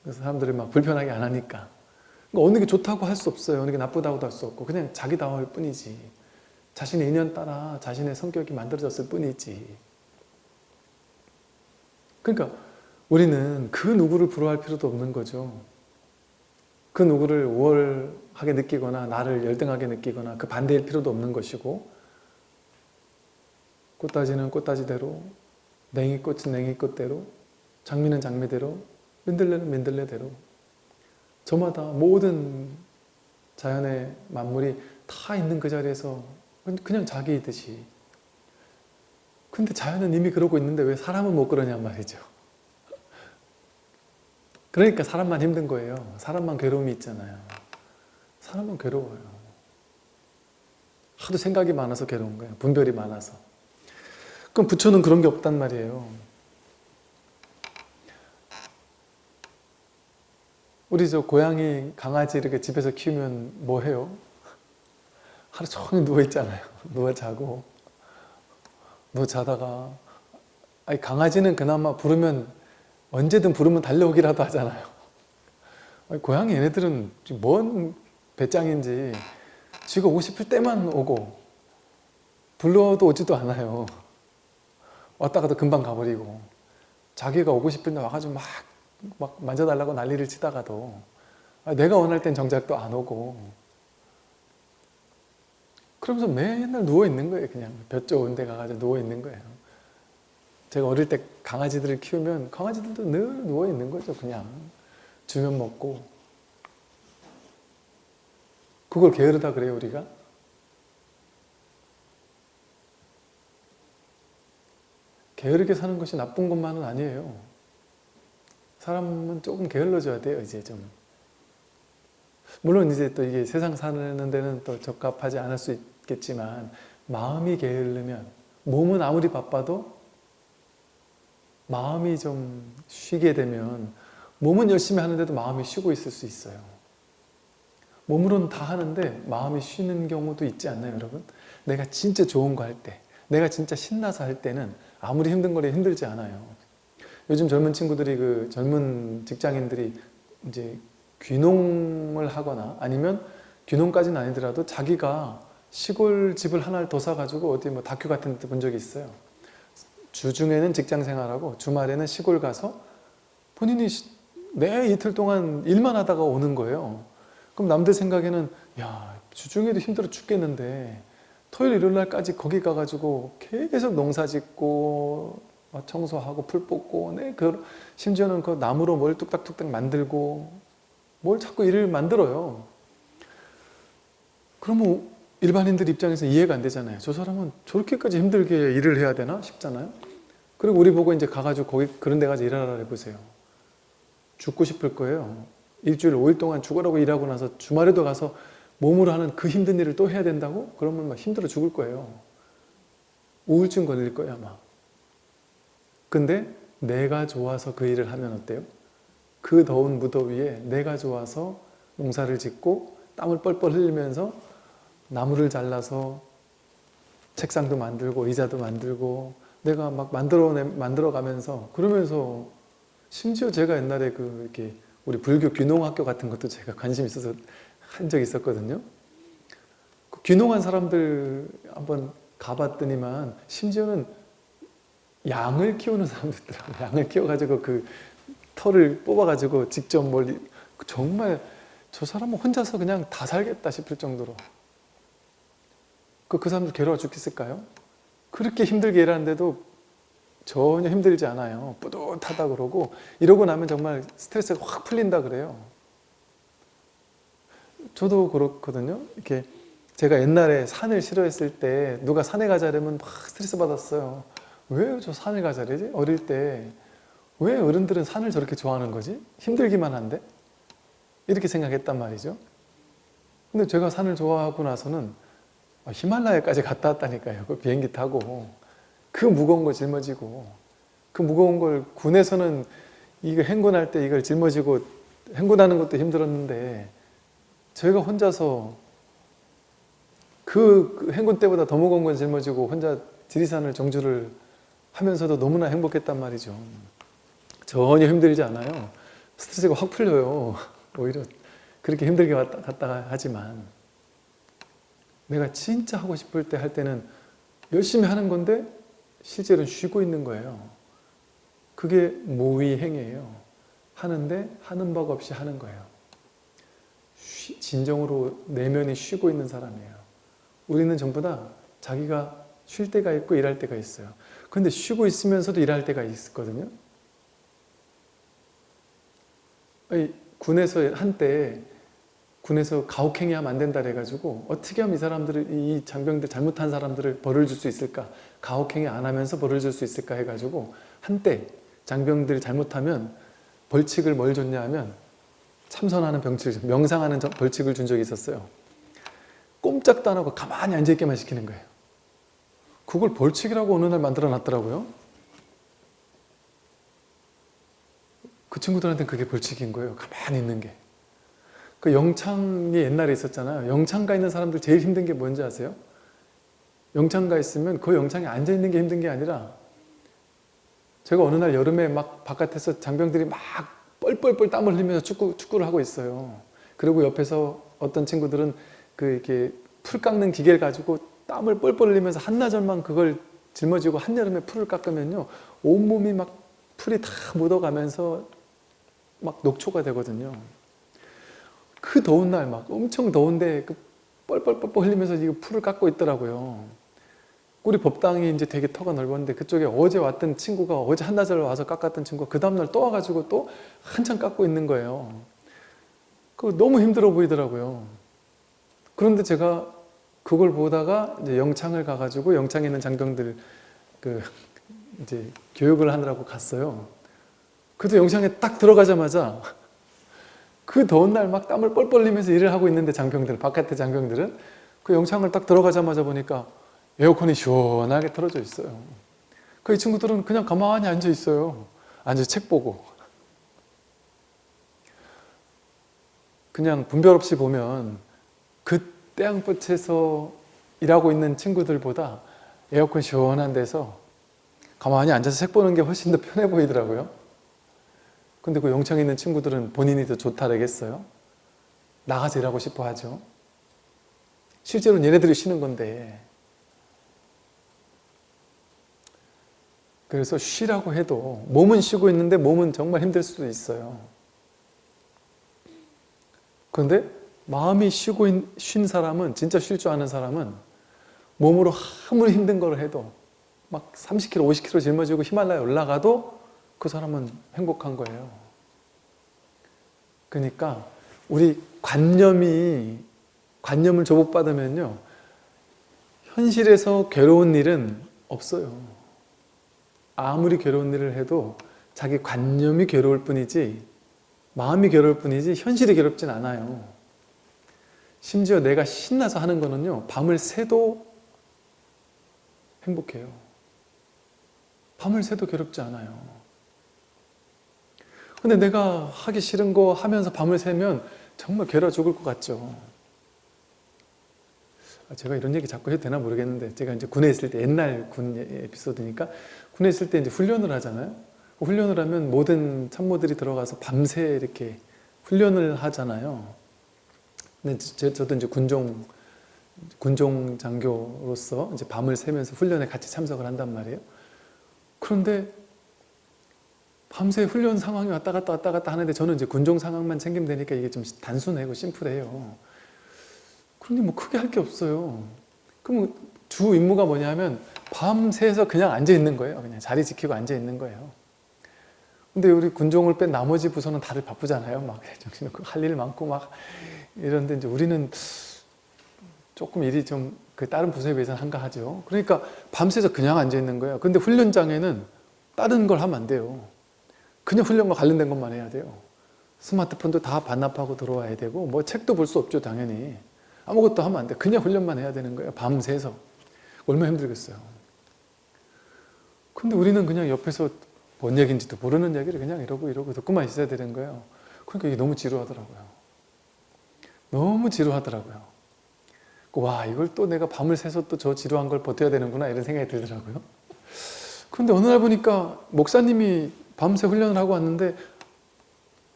그래서 사람들이 막 불편하게 안 하니까. 그러니까 어느 게 좋다고 할 수 없어요. 어느 게 나쁘다고도 할 수 없고 그냥 자기다워할 뿐이지. 자신의 인연 따라 자신의 성격이 만들어졌을 뿐이지. 그러니까 우리는 그 누구를 부러워할 필요도 없는 거죠. 그 누구를 우월하게 느끼거나 나를 열등하게 느끼거나 그 반대일 필요도 없는 것이고 꽃다지는 꽃다지대로 냉이꽃은 냉이꽃대로 장미는 장미대로 민들레는 민들레대로 저마다 모든 자연의 만물이 다 있는 그 자리에서 그냥 자기이듯이 근데 자연은 이미 그러고 있는데 왜 사람은 못 그러냔 말이죠. 그러니까 사람만 힘든 거예요. 사람만 괴로움이 있잖아요. 사람은 괴로워요. 하도 생각이 많아서 괴로운 거예요. 분별이 많아서. 그럼 부처는 그런 게 없단 말이에요. 우리 저 고양이, 강아지 이렇게 집에서 키우면 뭐 해요? 하루 종일 누워 있잖아요. 누워 자고. 누워 자다가 아니 강아지는 그나마 부르면 언제든 부르면 달려오기라도 하잖아요. 아니, 고양이 얘네들은 뭔 배짱인지 지가 오고 싶을 때만 오고 불러도 오지도 않아요. 왔다가도 금방 가버리고 자기가 오고 싶을 때 와가지고 막, 막 만져달라고 난리를 치다가도 아, 내가 원할 땐 정작 또 안 오고. 그러면서 맨날 누워있는 거예요 그냥. 볕 좋은 데 가가지고 누워있는 거예요. 제가 어릴 때 강아지들을 키우면 강아지들도 늘 누워있는 거죠 그냥. 주면 먹고. 그걸 게으르다 그래요 우리가? 게으르게 사는 것이 나쁜 것만은 아니에요 사람은 조금 게을러져야 돼요 이제 좀 물론 이제 또 이게 세상 사는 데는 또 적합하지 않을 수 있겠지만 마음이 게으르면 몸은 아무리 바빠도 마음이 좀 쉬게 되면 몸은 열심히 하는데도 마음이 쉬고 있을 수 있어요. 몸으로는 다 하는데 마음이 쉬는 경우도 있지 않나요 여러분? 내가 진짜 좋은 거 할 때, 내가 진짜 신나서 할 때는 아무리 힘든 거리 힘들지 않아요. 요즘 젊은 친구들이 그 젊은 직장인들이 이제 귀농을 하거나 아니면 귀농까지는 아니더라도 자기가 시골 집을 하나를 더 사가지고 어디 뭐 다큐 같은 데 본 적이 있어요. 주중에는 직장 생활하고 주말에는 시골 가서 본인이 매 이틀 동안 일만 하다가 오는 거예요. 그럼 남들 생각에는 야 주중에도 힘들어 죽겠는데 토요일 일요일 날까지 거기 가가지고 계속 농사 짓고 청소하고 풀 뽑고 네, 그 심지어는 그 나무로 뭘 뚝딱뚝딱 만들고 뭘 자꾸 일을 만들어요. 그러면 일반인들 입장에서 이해가 안 되잖아요. 저 사람은 저렇게까지 힘들게 일을 해야 되나 싶잖아요. 그리고 우리 보고 이제 가가지고 거기 그런 데 가서 일하라 해보세요. 죽고 싶을 거예요. 일주일 5일 동안 죽으라고 일하고 나서 주말에도 가서 몸으로 하는 그 힘든 일을 또 해야 된다고? 그러면 막 힘들어 죽을 거예요. 우울증 걸릴 거예요 아마. 근데 내가 좋아서 그 일을 하면 어때요? 그 더운 무더위에 내가 좋아서 농사를 짓고 땀을 뻘뻘 흘리면서 나무를 잘라서 책상도 만들고 의자도 만들고 내가 막 만들어 만들어 가면서 그러면서 심지어 제가 옛날에 그 이렇게 우리 불교 귀농학교 같은 것도 제가 관심 있어서 한 적이 있었거든요. 그 귀농한 사람들 한번 가봤더니만 심지어는 양을 키우는 사람도 있더라고요. 양을 키워가지고 그 털을 뽑아가지고 직접 멀리 정말 저 사람은 혼자서 그냥 다 살겠다 싶을 정도로 그, 그 사람들 괴로워 죽겠을까요? 그렇게 힘들게 일하는데도 전혀 힘들지 않아요. 뿌듯하다 그러고 이러고 나면 정말 스트레스가 확 풀린다 그래요. 저도 그렇거든요. 이렇게 제가 옛날에 산을 싫어했을 때 누가 산에 가자려면 막 스트레스 받았어요. 왜 저 산을 가자래지? 어릴 때 왜 어른들은 산을 저렇게 좋아하는 거지? 힘들기만 한데? 이렇게 생각했단 말이죠. 근데 제가 산을 좋아하고 나서는 히말라야까지 갔다 왔다니까요. 그 비행기 타고 그 무거운 거 짊어지고 그 무거운 걸 군에서는 이거 행군할 때 이걸 짊어지고 행군하는 것도 힘들었는데 저희가 혼자서 그 행군 때보다 더 무거운 걸 짊어지고 혼자 지리산을 정주를 하면서도 너무나 행복했단 말이죠. 전혀 힘들지 않아요. 스트레스가 확 풀려요. 오히려 그렇게 힘들게 왔다 갔다 하지만 내가 진짜 하고 싶을 때 할 때는 열심히 하는 건데 실제로는 쉬고 있는 거예요. 그게 모의행위예요. 하는데 하는 법 없이 하는 거예요. 쉬, 진정으로 내면이 쉬고 있는 사람이에요. 우리는 전부 다 자기가 쉴 때가 있고 일할 때가 있어요. 근데 쉬고 있으면서도 일할 때가 있거든요. 군에서 한때 군에서 가혹행위 하면 안 된다 그래가지고 어떻게 하면 이 사람들을 이 장병들 잘못한 사람들을 벌을 줄 수 있을까 가혹행위 안 하면서 벌을 줄 수 있을까 해가지고 한때 장병들이 잘못하면 벌칙을 뭘 줬냐 하면 참선하는 병칙, 명상하는 벌칙을 준 적이 있었어요 꼼짝도 안 하고 가만히 앉아있게만 시키는 거예요. 그걸 벌칙이라고 어느 날 만들어 놨더라고요. 그 친구들한테는 그게 벌칙인 거예요. 가만히 있는 게. 그 영창이 옛날에 있었잖아요. 영창가 있는 사람들 제일 힘든 게 뭔지 아세요? 영창가 있으면 그 영창에 앉아있는 게 힘든 게 아니라 제가 어느 날 여름에 막 바깥에서 장병들이 막 뻘뻘뻘 땀을 흘리면서 축구, 축구를 하고 있어요. 그리고 옆에서 어떤 친구들은 그 이렇게 풀 깎는 기계를 가지고 땀을 뻘뻘 흘리면서 한나절만 그걸 짊어지고 한여름에 풀을 깎으면요. 온몸이 막 풀이 다 묻어가면서 막 녹초가 되거든요. 그 더운 날 막 엄청 더운데 그 뻘뻘뻘뻘 흘리면서 이거 풀을 깎고 있더라고요. 우리 법당이 이제 되게 터가 넓었는데 그쪽에 어제 왔던 친구가 어제 한나절 와서 깎았던 친구가 그 다음날 또 와가지고 또 한참 깎고 있는 거예요. 그 너무 힘들어 보이더라고요. 그런데 제가 그걸 보다가 이제 영창을 가가지고 영창에 있는 장병들 그 이제 교육을 하느라고 갔어요. 그래도 영창에 딱 들어가자마자 그 더운 날 막 땀을 뻘뻘 흘리면서 일을 하고 있는데 장병들, 바깥에 장병들은 그 영창을 딱 들어가자마자 보니까 에어컨이 시원하게 틀어져 있어요. 그 이 친구들은 그냥 가만히 앉아 있어요. 앉아 책 보고. 그냥 분별 없이 보면 그 태양볕에서 일하고 있는 친구들보다 에어컨 시원한 데서 가만히 앉아서 책 보는 게 훨씬 더 편해 보이더라고요. 근데 그 영창에 있는 친구들은 본인이 더 좋다라겠어요? 나가서 일하고 싶어 하죠. 실제로는 얘네들이 쉬는 건데 그래서 쉬라고 해도 몸은 쉬고 있는데 몸은 정말 힘들 수도 있어요. 그런데 마음이 쉬고 있, 쉰 사람은 진짜 쉴 줄 아는 사람은 몸으로 아무리 힘든 걸 해도 막 30kg, 50kg 짊어지고 히말라야 올라가도 그 사람은 행복한 거예요. 그러니까 우리 관념이 관념을 조복받으면요 현실에서 괴로운 일은 없어요. 아무리 괴로운 일을 해도 자기 관념이 괴로울 뿐이지 마음이 괴로울 뿐이지 현실이 괴롭진 않아요. 심지어 내가 신나서 하는 거는요 밤을 새도 행복해요. 밤을 새도 괴롭지 않아요. 근데 내가 하기 싫은 거 하면서 밤을 새면 정말 괴로워 죽을 것 같죠. 아, 제가 이런 얘기 자꾸 해도 되나 모르겠는데 제가 이제 군에 있을 때 옛날 군 에피소드니까 군에 있을 때 이제 훈련을 하잖아요. 훈련을 하면 모든 참모들이 들어가서 밤새 이렇게 훈련을 하잖아요. 근데 제, 저도 이제 군종 군종 장교로서 이제 밤을 새면서 훈련에 같이 참석을 한단 말이에요. 그런데 밤새 훈련 상황이 왔다 갔다 왔다 갔다 하는데 저는 이제 군종 상황만 챙기면 되니까 이게 좀 단순하고 심플해요. 그런데 뭐 크게 할 게 없어요. 그럼 주 임무가 뭐냐면 밤새서 그냥 앉아 있는 거예요. 그냥 자리 지키고 앉아 있는 거예요. 근데 우리 군종을 뺀 나머지 부서는 다들 바쁘잖아요. 막 정신없고 할 일 많고 막 이런데 이제 우리는 조금 일이 좀 그 다른 부서에 비해서는 한가하죠. 그러니까 밤새서 그냥 앉아 있는 거예요. 근데 훈련장에는 다른 걸 하면 안 돼요. 그냥 훈련과 관련된 것만 해야 돼요. 스마트폰도 다 반납하고 들어와야 되고 뭐 책도 볼 수 없죠 당연히. 아무것도 하면 안 돼. 그냥 훈련만 해야 되는 거예요. 밤새서. 얼마나 힘들겠어요. 근데 우리는 그냥 옆에서 뭔 얘기인지도 모르는 얘기를 그냥 이러고 이러고 듣고만 있어야 되는 거예요. 그러니까 이게 너무 지루하더라고요. 너무 지루하더라고요. 와 이걸 또 내가 밤을 새서 또 저 지루한 걸 버텨야 되는구나 이런 생각이 들더라고요. 그런데 어느 날 보니까 목사님이 밤새 훈련을 하고 왔는데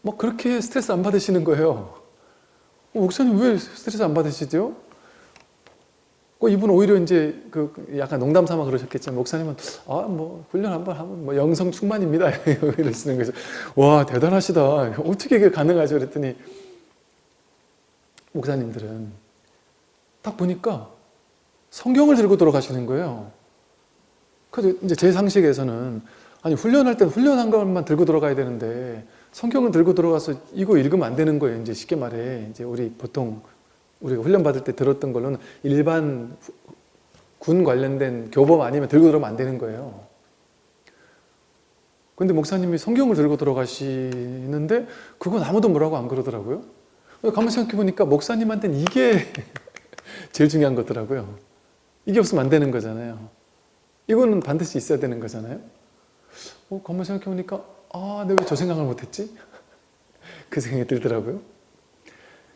뭐 그렇게 스트레스 안 받으시는 거예요. 어, 목사님 왜 스트레스 안 받으시죠? 어, 이분 오히려 이제 그 약간 농담 삼아 그러셨겠지만 목사님은 아 뭐 훈련 한번 하면 뭐 영성 충만입니다 이러시는 거죠. 와 대단하시다. 어떻게 이게 가능하죠? 그랬더니 목사님들은 딱 보니까 성경을 들고 돌아가시는 거예요. 그래서 이제 제 상식에서는 아니 훈련할 땐 훈련한 것만 들고 들어가야 되는데 성경을 들고 들어가서 이거 읽으면 안 되는 거예요. 이제 쉽게 말해 이제 우리 보통 우리가 훈련 받을 때 들었던 걸로는 일반 군 관련된 교범 아니면 들고 들어오면 안 되는 거예요. 근데 목사님이 성경을 들고 들어가시는데 그건 아무도 뭐라고 안 그러더라고요. 가만 생각해 보니까 목사님한테는 이게 제일 중요한 거더라고요. 이게 없으면 안 되는 거잖아요. 이거는 반드시 있어야 되는 거잖아요. 어, 가만 생각해보니까 아, 내가 왜 저 생각을 못했지? 그 생각이 들더라고요.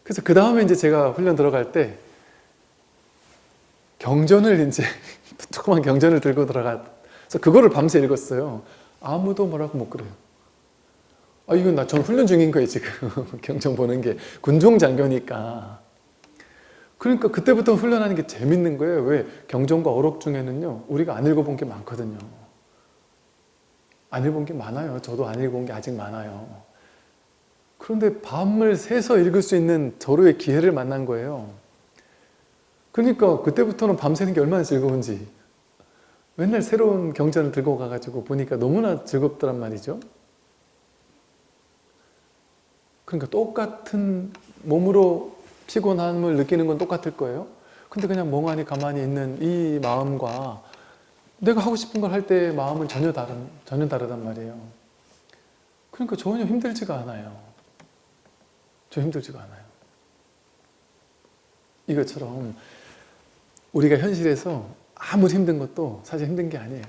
그래서 그 다음에 이제 제가 훈련 들어갈 때 경전을 이제 조그만 경전을 들고 들어가서 그거를 밤새 읽었어요. 아무도 뭐라고 못 그래요. 아 이건 나 전 훈련 중인 거예요 지금 경전 보는 게 군종 장교니까. 그러니까 그때부터 훈련하는 게 재밌는 거예요. 왜 경전과 어록 중에는요 우리가 안 읽어본 게 많거든요. 안 읽은 게 많아요. 저도 안 읽은 게 아직 많아요. 그런데 밤을 새서 읽을 수 있는 저로의 기회를 만난 거예요. 그러니까 그때부터는 밤새는 게 얼마나 즐거운지 맨날 새로운 경전을 들고 가가지고 보니까 너무나 즐겁더란 말이죠. 그러니까 똑같은 몸으로 피곤함을 느끼는 건 똑같을 거예요. 근데 그냥 멍하니 가만히 있는 이 마음과 내가 하고 싶은 걸 할 때의 마음은 전혀 다른, 전혀 다르단 말이에요. 그러니까 전혀 힘들지가 않아요. 저 힘들지가 않아요. 이것처럼 우리가 현실에서 아무리 힘든 것도 사실 힘든 게 아니에요.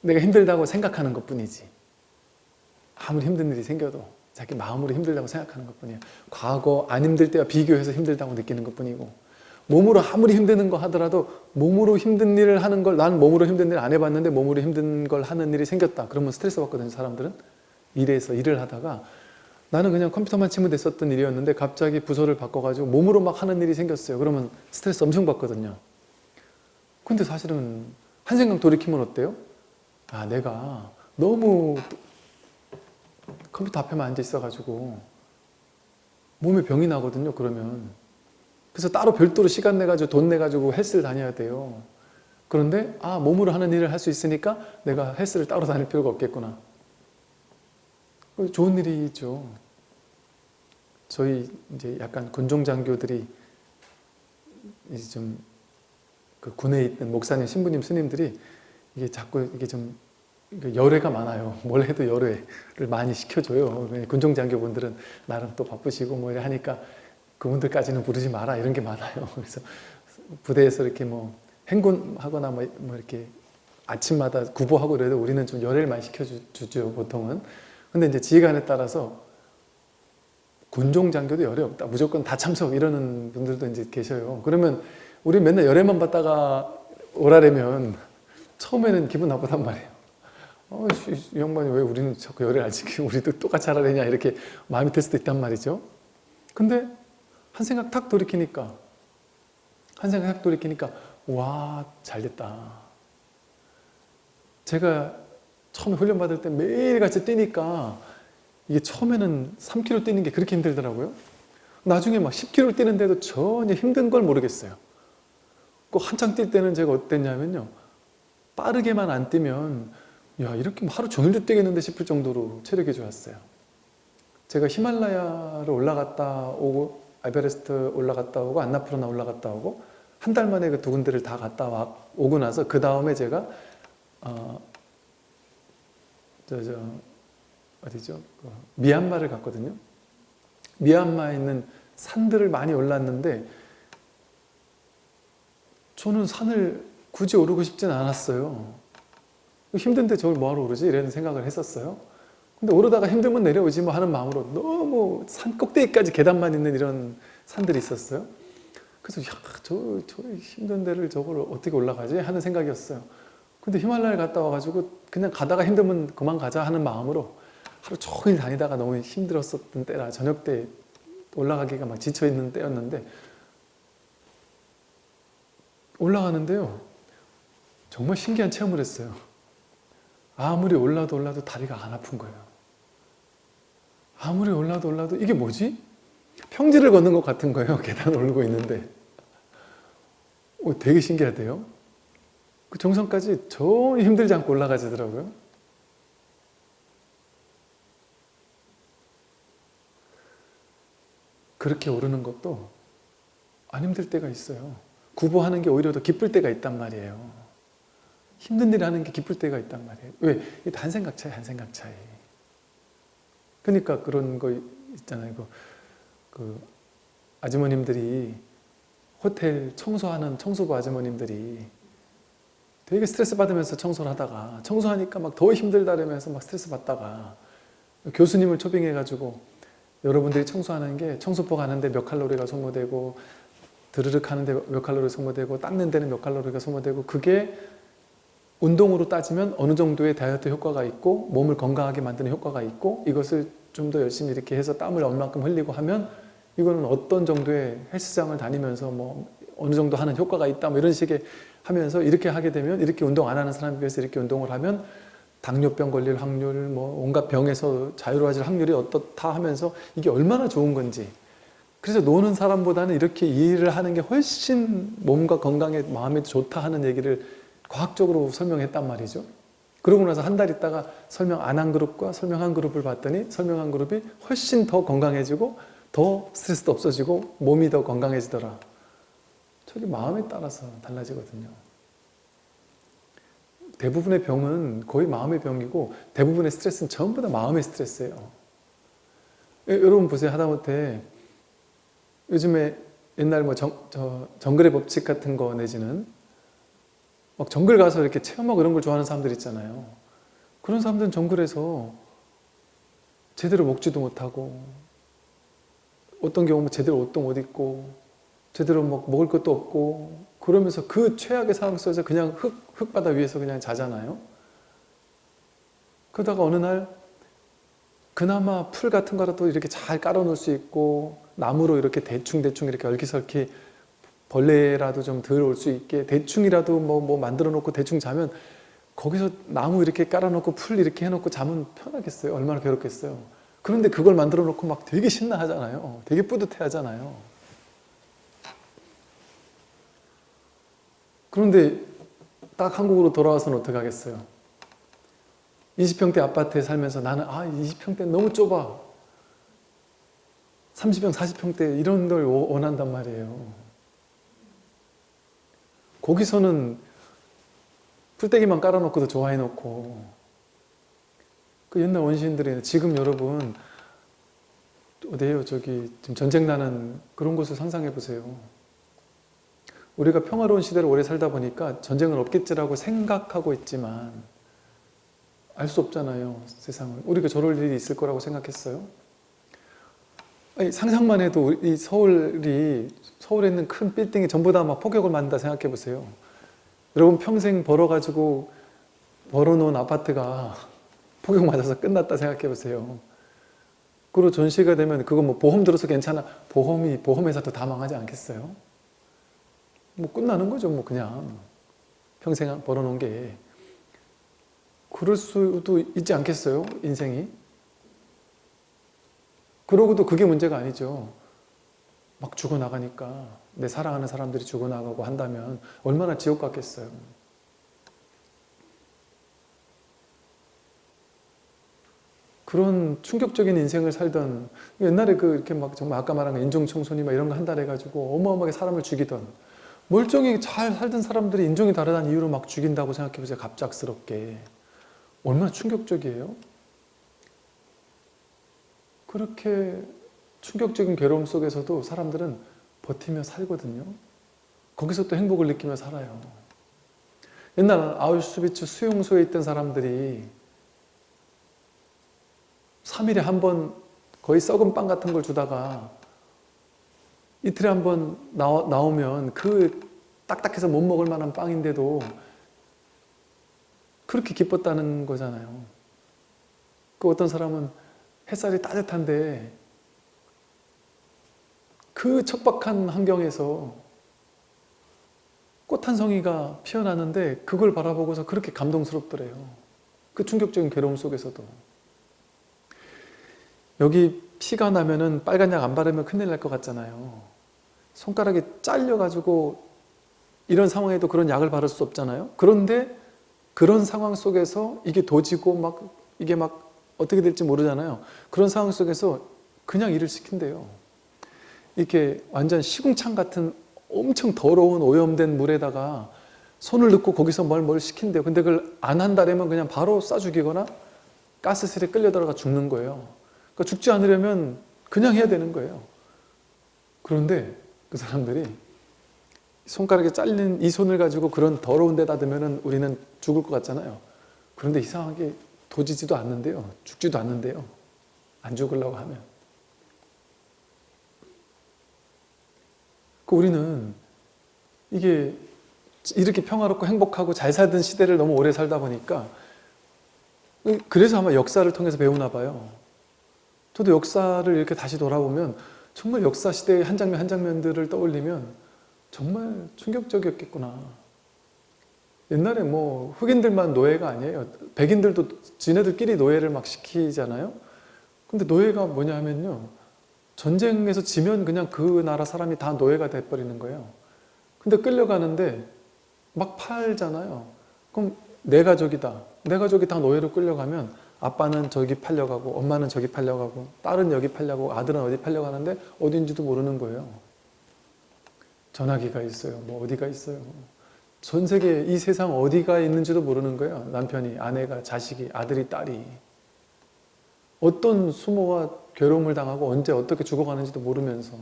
내가 힘들다고 생각하는 것 뿐이지. 아무리 힘든 일이 생겨도 자기 마음으로 힘들다고 생각하는 것 뿐이에요. 과거 안 힘들 때와 비교해서 힘들다고 느끼는 것 뿐이고 몸으로 아무리 힘드는 거 하더라도 몸으로 힘든 일을 하는 걸 난 몸으로 힘든 일 안 해봤는데 몸으로 힘든 걸 하는 일이 생겼다. 그러면 스트레스 받거든요. 사람들은. 일에서 일을 하다가 나는 그냥 컴퓨터만 치면 됐었던 일이었는데 갑자기 부서를 바꿔가지고 몸으로 막 하는 일이 생겼어요. 그러면 스트레스 엄청 받거든요. 근데 사실은 한 생각 돌이키면 어때요? 아 내가 너무 컴퓨터 앞에만 앉아 있어가지고 몸에 병이 나거든요. 그러면 그래서 따로 별도로 시간 내가지고 돈 내가지고 헬스를 다녀야 돼요. 그런데 아 몸으로 하는 일을 할 수 있으니까 내가 헬스를 따로 다닐 필요가 없겠구나. 좋은 일이죠. 저희 이제 약간 군종 장교들이 이제 좀 그 군에 있는 목사님, 신부님, 스님들이 이게 자꾸 이게 좀 열애가 많아요. 뭘 해도 열애를 많이 시켜줘요. 군종 장교분들은 나름 또 바쁘시고 뭐 이래 하니까 그분들까지는 부르지 마라 이런 게 많아요. 그래서 부대에서 이렇게 뭐 행군하거나 뭐, 뭐 이렇게 아침마다 구보하고 그래도 우리는 좀 열애를 많이 시켜주죠 보통은. 근데 이제 지휘관에 따라서 군종 장교도 열애 없다. 무조건 다 참석 이러는 분들도 이제 계셔요. 그러면 우리 맨날 열애만 받다가 오라려면 처음에는 기분 나쁘단 말이에요. 어, 이 양반이 왜 우리는 자꾸 열애를 안 지키고 우리도 똑같이 하라느냐 이렇게 마음이 들 수도 있단 말이죠. 근데 한 생각 탁 돌이키니까 한 생각 탁 돌이키니까 와 잘됐다. 제가 처음에 훈련 받을 때 매일같이 뛰니까 이게 처음에는 3km 뛰는 게 그렇게 힘들더라고요. 나중에 막 10km 뛰는데도 전혀 힘든 걸 모르겠어요. 꼭 한창 뛸 때는 제가 어땠냐면요. 빠르게만 안 뛰면 야 이렇게 뭐 하루 종일도 뛰겠는데 싶을 정도로 체력이 좋았어요. 제가 히말라야를 올라갔다 오고 아베레스트 올라갔다 오고 안나푸르나 올라갔다 오고 한 달 만에 그 두 군데를 다 갔다 와, 오고 나서 그 다음에 제가 어, 저, 저, 어디죠? 그 미얀마를 갔거든요. 미얀마에 있는 산들을 많이 올랐는데 저는 산을 굳이 오르고 싶진 않았어요. 힘든데 저걸 뭐하러 오르지? 이런 생각을 했었어요. 근데 오르다가 힘들면 내려오지 뭐 하는 마음으로 너무 산 꼭대기까지 계단만 있는 이런 산들이 있었어요. 그래서 야, 저, 저 힘든 데를 저걸 어떻게 올라가지? 하는 생각이었어요. 근데 히말라야 갔다 와가지고 그냥 가다가 힘들면 그만 가자 하는 마음으로 하루 종일 다니다가 너무 힘들었었던 때라 저녁 때 올라가기가 막 지쳐있는 때였는데 올라가는데요. 정말 신기한 체험을 했어요. 아무리 올라도 올라도 다리가 안 아픈 거예요. 아무리 올라도 올라도 이게 뭐지? 평지를 걷는 것 같은 거예요. 계단 오르고 있는데. 오, 되게 신기하대요 그 정상까지 전혀 힘들지 않고 올라가지더라고요 그렇게 오르는 것도 안 힘들 때가 있어요. 구보하는 게 오히려 더 기쁠 때가 있단 말이에요. 힘든 일 하는 게 기쁠 때가 있단 말이에요. 왜? 한 생각 차이, 한 생각 차이. 그러니까 그런 거 있잖아요. 그, 그 아주머님들이 호텔 청소하는 청소부 아주머님들이 되게 스트레스 받으면서 청소를 하다가 청소하니까 막 더 힘들다면서 막 스트레스 받다가 교수님을 초빙해가지고 여러분들이 청소하는 게 청소포 가는데 몇 칼로리가 소모되고 드르륵 하는데 몇 칼로리 소모되고 닦는 데는 몇 칼로리가 소모되고 그게 운동으로 따지면 어느 정도의 다이어트 효과가 있고 몸을 건강하게 만드는 효과가 있고 이것을 좀 더 열심히 이렇게 해서 땀을 얼만큼 흘리고 하면 이거는 어떤 정도의 헬스장을 다니면서 뭐 어느 정도 하는 효과가 있다 뭐 이런 식의 하면서 이렇게 하게 되면 이렇게 운동 안 하는 사람에 비해서 이렇게 운동을 하면 당뇨병 걸릴 확률 뭐 온갖 병에서 자유로워질 확률이 어떻다 하면서 이게 얼마나 좋은 건지 그래서 노는 사람보다는 이렇게 일을 하는 게 훨씬 몸과 건강에 마음에 좋다 하는 얘기를 과학적으로 설명했단 말이죠. 그러고 나서 한 달 있다가 설명 안 한 그룹과 설명한 그룹을 봤더니 설명한 그룹이 훨씬 더 건강해지고 더 스트레스도 없어지고 몸이 더 건강해지더라. 저기 마음에 따라서 달라지거든요. 대부분의 병은 거의 마음의 병이고 대부분의 스트레스는 전부 다 마음의 스트레스예요. 예, 여러분 보세요. 하다못해 요즘에 옛날 뭐 정, 저, 정글의 법칙 같은 거 내지는 막 정글 가서 이렇게 체험하고 이런 걸 좋아하는 사람들 있잖아요. 그런 사람들은 정글에서 제대로 먹지도 못하고 어떤 경우는 제대로 옷도 못 입고 제대로 뭐 먹을 것도 없고 그러면서 그 최악의 상황 속에서 그냥 흙, 흙바다 위에서 그냥 자잖아요. 그러다가 어느 날 그나마 풀 같은 거라도 이렇게 잘 깔아놓을 수 있고 나무로 이렇게 대충대충 이렇게 얼기설기 벌레라도 좀덜올수 있게 대충이라도 뭐, 뭐 만들어 놓고 대충 자면 거기서 나무 이렇게 깔아놓고 풀 이렇게 해놓고 자면 편하겠어요? 얼마나 괴롭겠어요? 그런데 그걸 만들어 놓고 막 되게 신나하잖아요. 되게 뿌듯해 하잖아요. 그런데 딱 한국으로 돌아와서는 어떻게 하겠어요? 20평대 아파트에 살면서 나는 아 20평대 너무 좁아. 30평 40평대 이런 걸 원한단 말이에요. 거기서는 풀떼기만 깔아놓고도 좋아해 놓고. 그 옛날 원시인들이 지금 여러분 어디에요? 저기 지금 전쟁 나는 그런 곳을 상상해 보세요 우리가 평화로운 시대를 오래 살다 보니까 전쟁은 없겠지라고 생각하고 있지만 알 수 없잖아요 세상을 우리가 저럴 일이 있을 거라고 생각했어요? 아니, 상상만 해도 이 서울이 서울에 있는 큰 빌딩이 전부 다 막 폭격을 맞는다 생각해 보세요 여러분 평생 벌어가지고 벌어놓은 아파트가 폭격 맞아서 끝났다 생각해 보세요 그리고 전시가 되면 그거 뭐 보험 들어서 괜찮아 보험이 보험 회사도 다 망하지 않겠어요? 뭐 끝나는 거죠 뭐 그냥. 평생 벌어놓은 게. 그럴 수도 있지 않겠어요? 인생이? 그러고도 그게 문제가 아니죠. 막 죽어나가니까 내 사랑하는 사람들이 죽어나가고 한다면 얼마나 지옥 같겠어요. 그런 충격적인 인생을 살던 옛날에 그 이렇게 막 정말 아까 말한 인종청소니 막 이런 거 한다 해가지고 어마어마하게 사람을 죽이던 멀쩡히 잘 살던 사람들이 인종이 다르다는 이유로 막 죽인다고 생각해보세요. 갑작스럽게. 얼마나 충격적이에요? 그렇게 충격적인 괴로움 속에서도 사람들은 버티며 살거든요. 거기서 또 행복을 느끼며 살아요. 옛날 아우슈비츠 수용소에 있던 사람들이 3일에 한 번 거의 썩은 빵 같은 걸 주다가 이틀에 한 번 나오면 그 딱딱해서 못 먹을 만한 빵인데도 그렇게 기뻤다는 거잖아요. 그 어떤 사람은 햇살이 따뜻한데 그 척박한 환경에서 꽃 한 송이가 피어나는데 그걸 바라보고서 그렇게 감동스럽더래요. 그 충격적인 괴로움 속에서도. 여기 피가 나면은 빨간 약 안 바르면 큰일 날 것 같잖아요. 손가락이 잘려가지고 이런 상황에도 그런 약을 바를 수 없잖아요. 그런데 그런 상황 속에서 이게 도지고 막 이게 막 어떻게 될지 모르잖아요. 그런 상황 속에서 그냥 일을 시킨대요. 이렇게 완전 시궁창 같은 엄청 더러운 오염된 물에다가 손을 넣고 거기서 뭘 뭘 시킨대요. 근데 그걸 안 한다면 그냥 바로 쏴 죽이거나 가스실에 끌려 들어가 죽는 거예요. 그러니까 죽지 않으려면 그냥 해야 되는 거예요. 그런데 그 사람들이 손가락에 잘린 이 손을 가지고 그런 더러운 데다 두면은 우리는 죽을 것 같잖아요. 그런데 이상하게 도지지도 않는데요. 죽지도 않는데요. 안 죽으려고 하면. 그 우리는 이게 이렇게 평화롭고 행복하고 잘 살던 시대를 너무 오래 살다 보니까 그래서 아마 역사를 통해서 배우나 봐요. 저도 역사를 이렇게 다시 돌아보면 정말 역사 시대의 한 장면 한 장면들을 떠올리면 정말 충격적이었겠구나. 옛날에 뭐 흑인들만 노예가 아니에요. 백인들도 지네들끼리 노예를 막 시키잖아요. 근데 노예가 뭐냐 하면요. 전쟁에서 지면 그냥 그 나라 사람이 다 노예가 돼버리는 거예요. 근데 끌려가는데 막 팔잖아요. 그럼 내 가족이다. 내 가족이 다 노예로 끌려가면 아빠는 저기 팔려가고 엄마는 저기 팔려가고 딸은 여기 팔려가고 아들은 어디 팔려가는데 어딘지도 모르는 거예요. 전화기가 있어요. 뭐 어디가 있어요. 전 세계 이 세상 어디가 있는지도 모르는 거예요. 남편이, 아내가, 자식이, 아들이, 딸이. 어떤 수모와 괴로움을 당하고 언제 어떻게 죽어가는지도 모르면서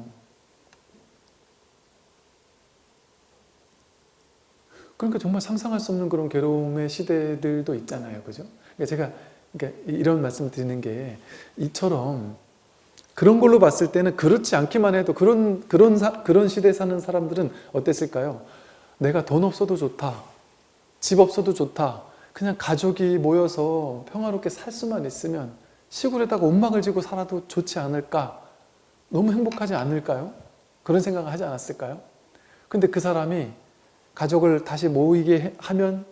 그러니까 정말 상상할 수 없는 그런 괴로움의 시대들도 있잖아요. 그죠? 그러니까 제가 그러니까 이런 말씀 드리는 게 이처럼 그런 걸로 봤을 때는 그렇지 않기만 해도 그런 그런 사, 그런 시대에 사는 사람들은 어땠을까요? 내가 돈 없어도 좋다. 집 없어도 좋다. 그냥 가족이 모여서 평화롭게 살 수만 있으면 시골에다가 온막을 지고 살아도 좋지 않을까? 너무 행복하지 않을까요? 그런 생각을 하지 않았을까요? 근데 그 사람이 가족을 다시 모이게 하면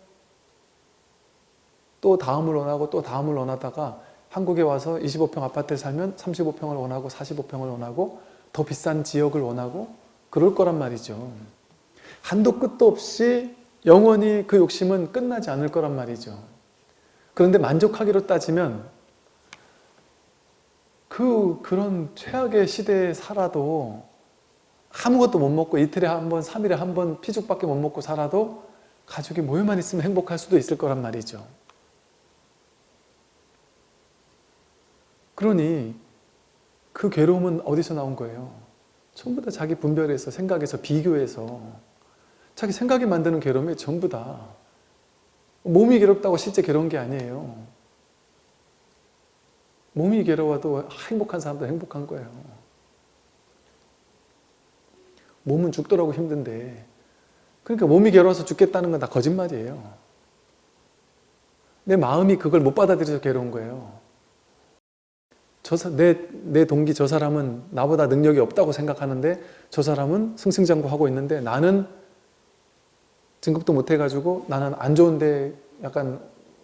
또 다음을 원하고 또 다음을 원하다가 한국에 와서 25평 아파트를 살면 35평을 원하고 45평을 원하고 더 비싼 지역을 원하고 그럴 거란 말이죠. 한도 끝도 없이 영원히 그 욕심은 끝나지 않을 거란 말이죠. 그런데 만족하기로 따지면 그 그런 최악의 시대에 살아도 아무것도 못 먹고 이틀에 한 번, 3일에 한 번 피죽밖에 못 먹고 살아도 가족이 모여만 있으면 행복할 수도 있을 거란 말이죠. 그러니 그 괴로움은 어디서 나온 거예요? 전부 다 자기 분별에서, 생각에서, 비교해서 자기 생각이 만드는 괴로움이 전부 다 몸이 괴롭다고 실제 괴로운 게 아니에요. 몸이 괴로워도 행복한 사람도 행복한 거예요. 몸은 죽더라고 힘든데 그러니까 몸이 괴로워서 죽겠다는 건 다 거짓말이에요. 내 마음이 그걸 못 받아들여서 괴로운 거예요. 저, 내, 내 동기 저 사람은 나보다 능력이 없다고 생각하는데 저 사람은 승승장구하고 있는데 나는 등급도 못 해가지고 나는 안 좋은데 약간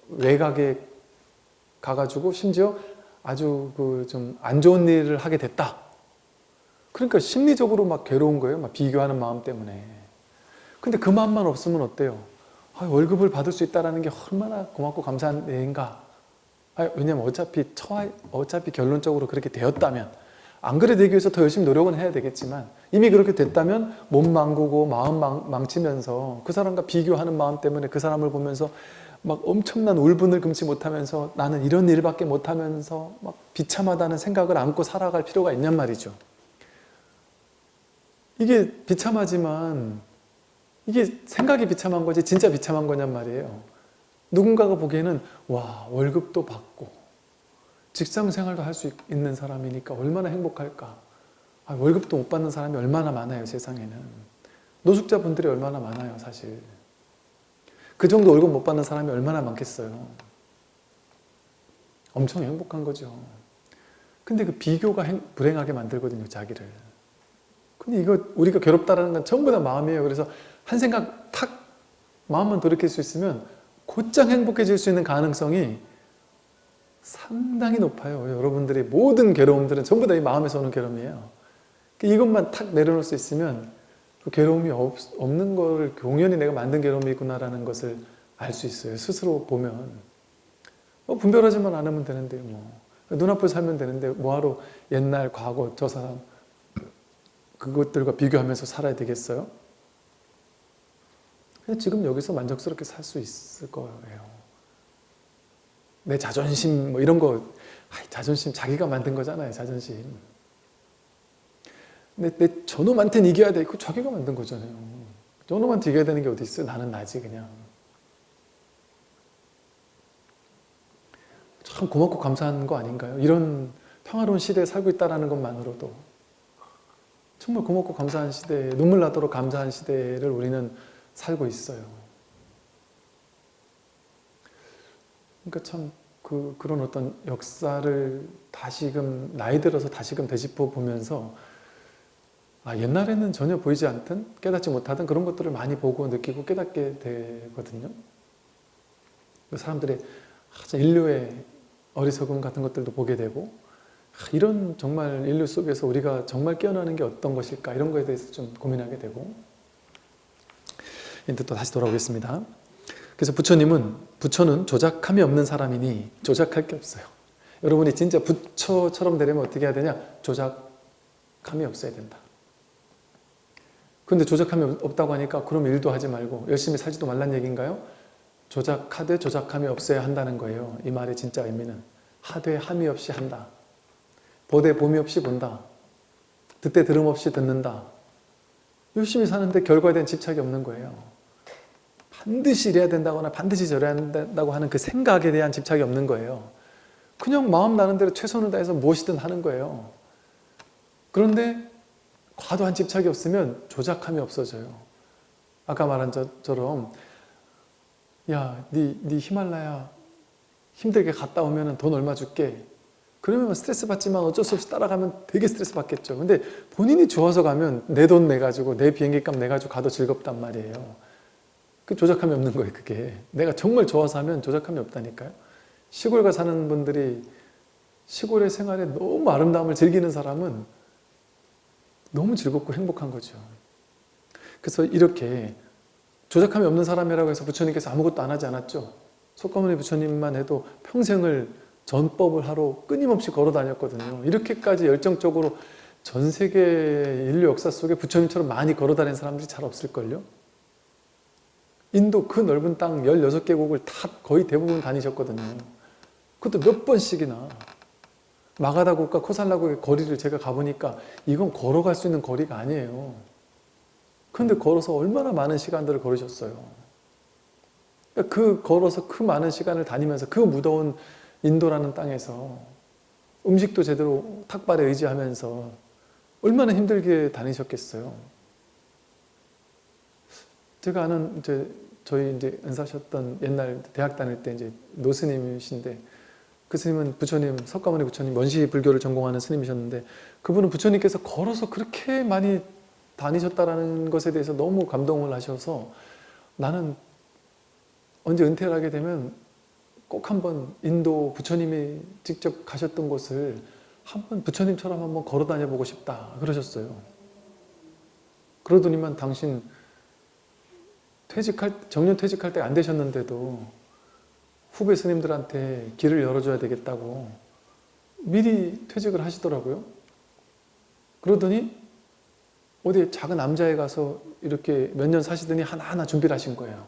외곽에 가가지고 심지어 아주 그 좀 안 좋은 일을 하게 됐다. 그러니까 심리적으로 막 괴로운 거예요. 막 비교하는 마음 때문에. 근데 그 마음만 없으면 어때요? 아, 월급을 받을 수 있다는 게 얼마나 고맙고 감사한 일인가. 아, 왜냐면 어차피 처 어차피 결론적으로 그렇게 되었다면 안 그래 되기 위해서 더 열심히 노력은 해야 되겠지만 이미 그렇게 됐다면 몸 망구고 마음 망, 망치면서 그 사람과 비교하는 마음 때문에 그 사람을 보면서 막 엄청난 울분을 금치 못하면서 나는 이런 일밖에 못하면서 막 비참하다는 생각을 안고 살아갈 필요가 있냔 말이죠. 이게 비참하지만 이게 생각이 비참한 거지 진짜 비참한 거냔 말이에요. 누군가가 보기에는 와 월급도 받고 직장 생활도 할 수 있는 사람이니까 얼마나 행복할까. 아, 월급도 못 받는 사람이 얼마나 많아요 세상에는. 노숙자분들이 얼마나 많아요 사실. 그 정도 월급 못 받는 사람이 얼마나 많겠어요. 엄청 행복한 거죠. 근데 그 비교가 불행하게 만들거든요 자기를. 근데 이거 우리가 괴롭다라는 건 전부 다 마음이에요. 그래서 한 생각 탁 마음만 돌이킬 수 있으면 곧장 행복해질 수 있는 가능성이 상당히 높아요. 여러분들의 모든 괴로움들은 전부 다 이 마음에서 오는 괴로움이에요. 이것만 탁 내려놓을 수 있으면 그 괴로움이 없, 없는 걸 공연히 내가 만든 괴로움이구나라는 것을 알 수 있어요. 스스로 보면. 뭐 분별하지만 않으면 되는데 뭐. 눈앞을 살면 되는데 뭐하러 옛날 과거 저 사람 그것들과 비교하면서 살아야 되겠어요? 그냥 지금 여기서 만족스럽게 살 수 있을 거예요. 내 자존심 뭐 이런 거 자존심 자기가 만든 거잖아요. 자존심. 내, 내 저놈한테는 이겨야 돼. 그 자기가 만든 거잖아요. 정도만 튀겨야 되는 게 어디 있어요? 나는 나지 그냥. 참 고맙고 감사한 거 아닌가요? 이런 평화로운 시대에 살고 있다는 것만으로도 정말 고맙고 감사한 시대에 눈물 나도록 감사한 시대를 우리는 살고 있어요. 그러니까 참 그, 그런 어떤 역사를 다시금 나이 들어서 다시금 되짚어 보면서 아, 옛날에는 전혀 보이지 않던 깨닫지 못하던 그런 것들을 많이 보고 느끼고 깨닫게 되거든요. 그 사람들의 아, 인류의 어리석음 같은 것들도 보게 되고 아, 이런 정말 인류 속에서 우리가 정말 깨어나는 게 어떤 것일까 이런 거에 대해서 좀 고민하게 되고 이제 또 다시 돌아오겠습니다. 그래서 부처님은 부처는 조작함이 없는 사람이니 조작할 게 없어요. 여러분이 진짜 부처처럼 되려면 어떻게 해야 되냐? 조작함이 없어야 된다. 근데 조작함이 없다고 하니까 그럼 일도 하지 말고 열심히 살지도 말란 얘기인가요? 조작하되 조작함이 없어야 한다는 거예요. 이 말의 진짜 의미는 하되 함이 없이 한다. 보되 봄이 없이 본다. 듣되 들음 없이 듣는다. 열심히 사는데 결과에 대한 집착이 없는 거예요. 반드시 이래야 된다거나 반드시 저래야 된다고 하는 그 생각에 대한 집착이 없는 거예요. 그냥 마음 나는 대로 최선을 다해서 무엇이든 하는 거예요. 그런데 과도한 집착이 없으면 조작함이 없어져요. 아까 말한 것처럼 야, 네, 네 히말라야 힘들게 갔다 오면 돈 얼마 줄게. 그러면 스트레스 받지만 어쩔 수 없이 따라가면 되게 스트레스 받겠죠. 근데 본인이 좋아서 가면 내 돈 내가지고 내 비행기 값 내가지고 가도 즐겁단 말이에요. 그 조작함이 없는 거예요, 그게. 내가 정말 좋아서 하면 조작함이 없다니까요. 시골 가 사는 분들이 시골의 생활에 너무 아름다움을 즐기는 사람은 너무 즐겁고 행복한 거죠. 그래서 이렇게 조작함이 없는 사람이라고 해서 부처님께서 아무것도 안 하지 않았죠. 속가모니 부처님만 해도 평생을 전법을 하러 끊임없이 걸어 다녔거든요. 이렇게까지 열정적으로 전 세계 인류 역사 속에 부처님처럼 많이 걸어 다니는 사람들이 잘 없을걸요. 인도 그 넓은 땅 16개국을 다 거의 대부분 다니셨거든요. 그것도 몇 번씩이나 마가다국과 코살라 국의 거리를 제가 가보니까 이건 걸어갈 수 있는 거리가 아니에요. 근데 걸어서 얼마나 많은 시간들을 걸으셨어요. 그 걸어서 그 많은 시간을 다니면서 그 무더운 인도라는 땅에서 음식도 제대로 탁발에 의지하면서 얼마나 힘들게 다니셨겠어요. 제가 아는 이제 저희 이제 은사셨던 옛날 대학 다닐 때 이제 노스님이신데 그 스님은 부처님 석가모니 부처님 원시 불교를 전공하는 스님이셨는데 그분은 부처님께서 걸어서 그렇게 많이 다니셨다라는 것에 대해서 너무 감동을 하셔서 나는 언제 은퇴를 하게 되면 꼭 한번 인도 부처님이 직접 가셨던 곳을 한번 부처님처럼 한번 걸어 다녀 보고 싶다 그러셨어요. 그러더니만 당신 퇴직할 정년 퇴직할 때 안 되셨는데도 후배 스님들한테 길을 열어줘야 되겠다고 미리 퇴직을 하시더라고요. 그러더니 어디 작은 남자에 가서 이렇게 몇 년 사시더니 하나하나 준비를 하신 거예요.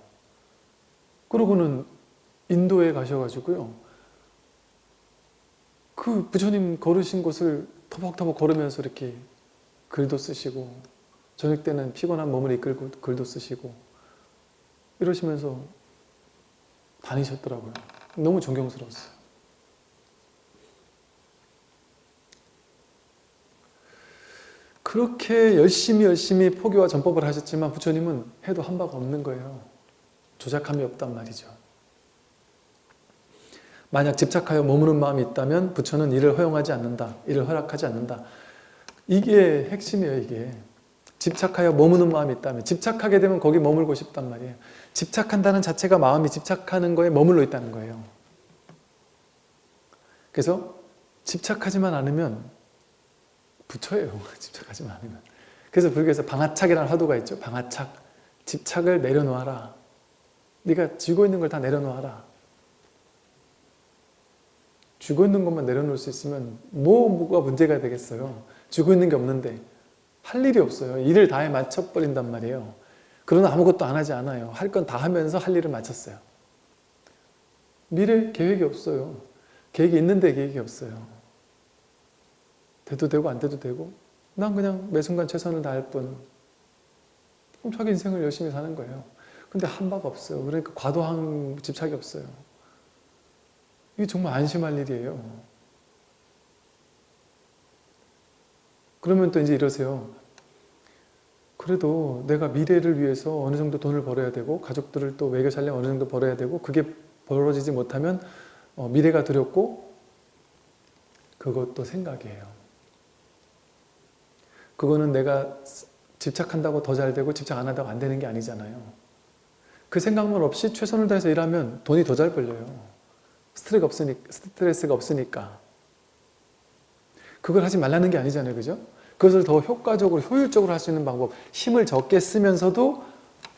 그러고는 인도에 가셔가지고요. 그 부처님 걸으신 곳을 터벅터벅 걸으면서 이렇게 글도 쓰시고 저녁 때는 피곤한 몸을 이끌고 글도 쓰시고 이러시면서 다니셨더라고요. 너무 존경스러웠어요. 그렇게 열심히 열심히 포교와 전법을 하셨지만 부처님은 해도 한 바가 없는 거예요. 조작함이 없단 말이죠. 만약 집착하여 머무는 마음이 있다면 부처는 이를 허용하지 않는다. 이를 허락하지 않는다. 이게 핵심이에요. 이게. 집착하여 머무는 마음이 있다면 집착하게 되면 거기 머물고 싶단 말이에요. 집착한다는 자체가 마음이 집착하는 거에 머물러 있다는 거예요. 그래서 집착하지만 않으면 부처예요. 집착하지만 않으면. 그래서 불교에서 방아착이라는 화두가 있죠. 방아착. 집착을 내려놓아라. 네가 쥐고 있는 걸 다 내려놓아라. 쥐고 있는 것만 내려놓을 수 있으면 뭐가 문제가 되겠어요. 쥐고 있는 게 없는데 할 일이 없어요. 일을 다해 맞춰버린단 말이에요. 그러나 아무것도 안 하지 않아요. 할 건 다 하면서 할 일을 마쳤어요. 미래 계획이 없어요. 계획이 있는데 계획이 없어요. 돼도 되고 안 돼도 되고 난 그냥 매 순간 최선을 다할 뿐 그럼 자기 인생을 열심히 사는 거예요. 근데 한 바가 없어요. 그러니까 과도한 집착이 없어요. 이게 정말 안심할 일이에요. 그러면 또 이제 이러세요. 그래도 내가 미래를 위해서 어느 정도 돈을 벌어야 되고 가족들을 또 먹여 살려 어느 정도 벌어야 되고 그게 벌어지지 못하면 어, 미래가 두렵고 그것도 생각이에요. 그거는 내가 집착한다고 더 잘 되고 집착 안 한다고 안 되는 게 아니잖아요. 그 생각만 없이 최선을 다해서 일하면 돈이 더 잘 벌려요. 스트레스가 없으니까. 그걸 하지 말라는 게 아니잖아요. 그죠? 그것을 더 효과적으로, 효율적으로 할 수 있는 방법. 힘을 적게 쓰면서도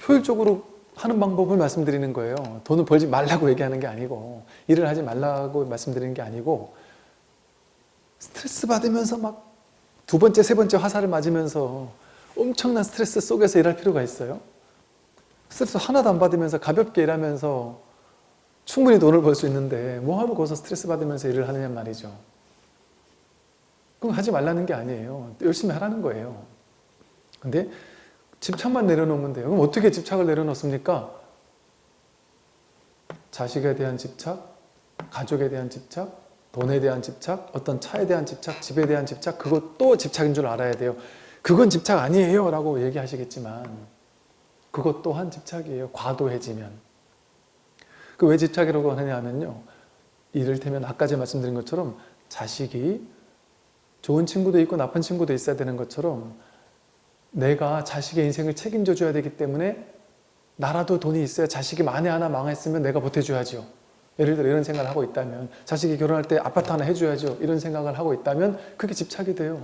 효율적으로 하는 방법을 말씀드리는 거예요. 돈을 벌지 말라고 얘기하는 게 아니고, 일을 하지 말라고 말씀드리는 게 아니고, 스트레스 받으면서 막 두 번째, 세 번째 화살을 맞으면서 엄청난 스트레스 속에서 일할 필요가 있어요? 스트레스 하나도 안 받으면서 가볍게 일하면서 충분히 돈을 벌 수 있는데 뭐하러 거기서 스트레스 받으면서 일을 하느냐 말이죠. 그럼 하지 말라는 게 아니에요. 열심히 하라는 거예요. 근데 집착만 내려놓으면 돼요. 그럼 어떻게 집착을 내려놓습니까? 자식에 대한 집착, 가족에 대한 집착, 돈에 대한 집착, 어떤 차에 대한 집착, 집에 대한 집착 그것도 집착인 줄 알아야 돼요. 그건 집착 아니에요 라고 얘기하시겠지만 그것 또한 집착이에요. 과도해지면. 그 왜 집착이라고 하느냐면요. 이를테면 아까 제가 말씀드린 것처럼 자식이 좋은 친구도 있고 나쁜 친구도 있어야 되는 것처럼 내가 자식의 인생을 책임져 줘야 되기 때문에 나라도 돈이 있어야 자식이 만에 하나 망했으면 내가 보태줘야죠. 예를 들어 이런 생각을 하고 있다면 자식이 결혼할 때 아파트 하나 해줘야죠. 이런 생각을 하고 있다면 그게 집착이 돼요.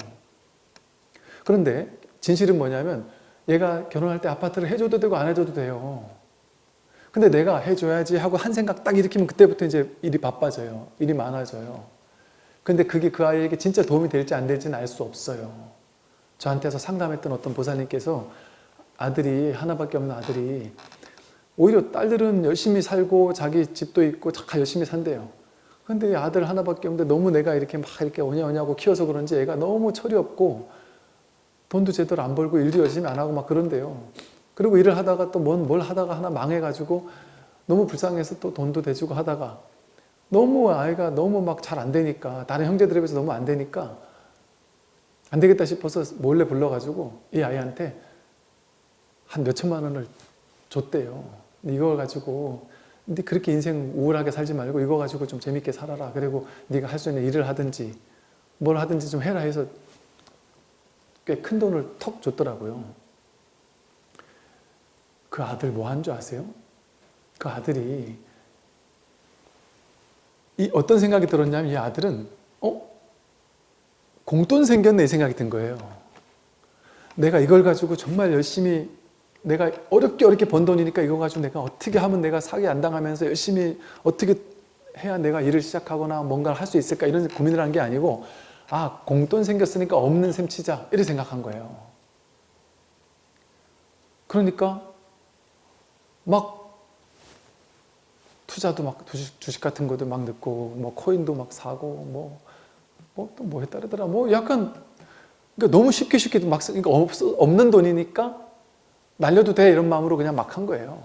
그런데 진실은 뭐냐면 얘가 결혼할 때 아파트를 해줘도 되고 안 해줘도 돼요. 근데 내가 해줘야지 하고 한 생각 딱 일으키면 그때부터 이제 일이 바빠져요. 일이 많아져요. 근데 그게 그 아이에게 진짜 도움이 될지 안 될지는 알 수 없어요. 저한테서 상담했던 어떤 보살님께서 아들이 하나밖에 없는 아들이 오히려 딸들은 열심히 살고 자기 집도 있고 다 열심히 산대요. 근데 아들 하나밖에 없는데 너무 내가 이렇게 막 이렇게 오냐오냐고 키워서 그런지 애가 너무 철이 없고 돈도 제대로 안 벌고 일도 열심히 안 하고 막 그런데요. 그리고 일을 하다가 또뭘 하다가 하나 망해가지고 너무 불쌍해서 또 돈도 대주고 하다가 너무 아이가 너무 막 잘 안 되니까 다른 형제들에 비해서 너무 안 되니까 안 되겠다 싶어서 몰래 불러가지고 이 아이한테 한 몇천만 원을 줬대요. 이걸 가지고 근데 그렇게 인생 우울하게 살지 말고 이거 가지고 좀 재밌게 살아라. 그리고 네가 할 수 있는 일을 하든지 뭘 하든지 좀 해라 해서 꽤 큰 돈을 턱 줬더라고요. 그 아들 뭐 한 줄 아세요? 그 아들이 이 어떤 생각이 들었냐면 이 아들은 어? 공돈 생겼네 이 생각이 든 거예요. 내가 이걸 가지고 정말 열심히 내가 어렵게 어렵게 번 돈이니까 이거 가지고 내가 어떻게 하면 내가 사기 안 당하면서 열심히 어떻게 해야 내가 일을 시작하거나 뭔가를 할 수 있을까 이런 고민을 한 게 아니고 아 공돈 생겼으니까 없는 셈 치자 이렇게 생각한 거예요. 그러니까 막 투자도 막 주식, 주식 같은 것도 막 넣고 뭐 코인도 막 사고 뭐 뭐 또 뭐 했다더라 뭐 약간 그러니까 너무 쉽게 쉽게 막 그러니까 없, 없는 돈이니까 날려도 돼 이런 마음으로 그냥 막 한 거예요.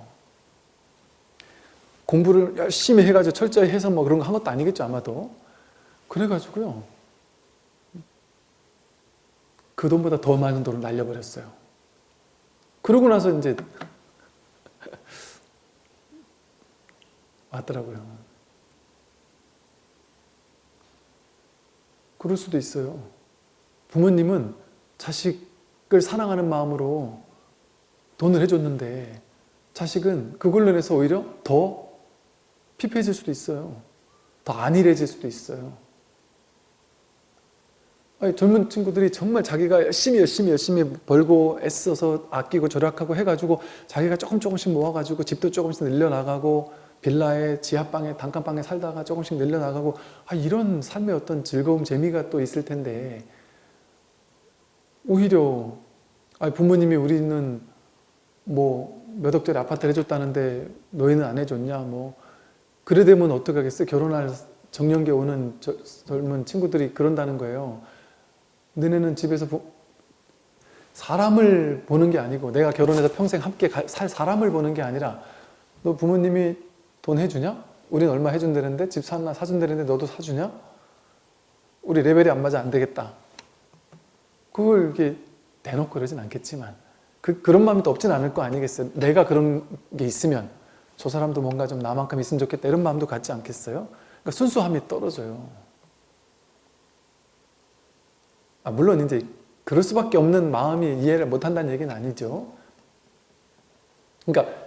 공부를 열심히 해가지고 철저히 해서 뭐 그런 거 한 것도 아니겠죠 아마도. 그래가지고요. 그 돈보다 더 많은 돈을 날려버렸어요. 그러고 나서 이제 왔더라고요. 그럴 수도 있어요. 부모님은 자식을 사랑하는 마음으로 돈을 해줬는데 자식은 그걸로 인해서 오히려 더 피폐해질 수도 있어요. 더 안일해질 수도 있어요. 아니, 젊은 친구들이 정말 자기가 열심히 열심히 열심히 벌고 애써서 아끼고 절약하고 해가지고 자기가 조금 조금씩 모아가지고 집도 조금씩 늘려나가고 빌라에 지하방에 단칸방에 살다가 조금씩 늘려나가고 아, 이런 삶의 어떤 즐거움 재미가 또 있을 텐데. 오히려 아니, 부모님이 우리는 뭐 몇 억짜리 아파트를 해줬다는데 너희는 안 해줬냐 뭐. 그래 되면 어떻게 하겠어? 결혼할 정년기 오는 저, 젊은 친구들이 그런다는 거예요. 너네는 집에서 부... 사람을 보는 게 아니고 내가 결혼해서 평생 함께 가- 살 사람을 보는 게 아니라 너 부모님이 돈 해주냐? 우린 얼마 해준다는데 집 사나 사준다는데 너도 사주냐? 우리 레벨이 안 맞아 안 되겠다. 그걸 이렇게 대놓고 그러진 않겠지만 그, 그런 마음이 또 없진 않을 거 아니겠어요? 내가 그런 게 있으면 저 사람도 뭔가 좀 나만큼 있으면 좋겠다 이런 마음도 갖지 않겠어요? 그러니까 순수함이 떨어져요. 아, 물론 이제 그럴 수밖에 없는 마음이 이해를 못한다는 얘기는 아니죠. 그러니까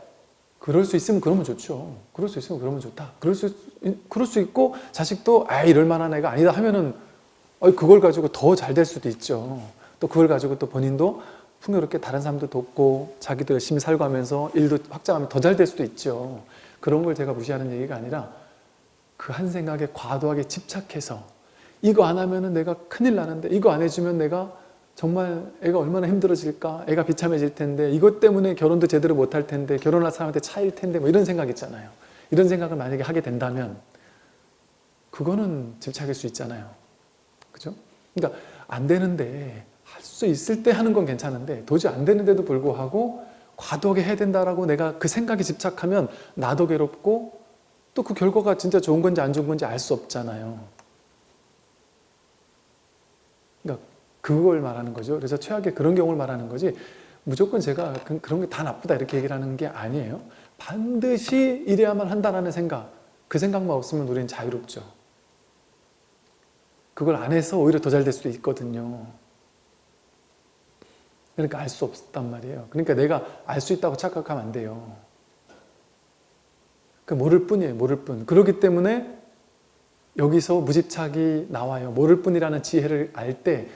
그럴 수 있으면 그러면 좋죠. 그럴 수 있으면 그러면 좋다. 그럴 수 있- 그럴 수 있고 자식도 아 이럴 만한 애가 아니다 하면은 어, 그걸 가지고 더 잘 될 수도 있죠. 또 그걸 가지고 또 본인도 풍요롭게 다른 사람도 돕고 자기도 열심히 살고 하면서 일도 확장하면 더 잘 될 수도 있죠. 그런 걸 제가 무시하는 얘기가 아니라 그 한 생각에 과도하게 집착해서 이거 안 하면 은 내가 큰일 나는데 이거 안 해주면 내가 정말 애가 얼마나 힘들어질까? 애가 비참해질 텐데 이것 때문에 결혼도 제대로 못할 텐데 결혼할 사람한테 차일 텐데 뭐 이런 생각 있잖아요. 이런 생각을 만약에 하게 된다면 그거는 집착일 수 있잖아요. 그죠? 그러니까 안 되는데 할 수 있을 때 하는 건 괜찮은데 도저히 안 되는데도 불구하고 과도하게 해야 된다라고 내가 그 생각에 집착하면 나도 괴롭고 또 그 결과가 진짜 좋은 건지 안 좋은 건지 알 수 없잖아요 그걸 말하는 거죠. 그래서 최악의 그런 경우를 말하는 거지 무조건 제가 그- 그런 게 다 나쁘다 이렇게 얘기를 하는 게 아니에요. 반드시 이래야만 한다는 생각 그 생각만 없으면 우리는 자유롭죠. 그걸 안 해서 오히려 더 잘 될 수도 있거든요. 그러니까 알 수 없단 말이에요. 그러니까 내가 알 수 있다고 착각하면 안 돼요. 그 모를 뿐이에요. 모를 뿐. 그렇기 때문에 여기서 무집착이 나와요. 모를 뿐이라는 지혜를 알 때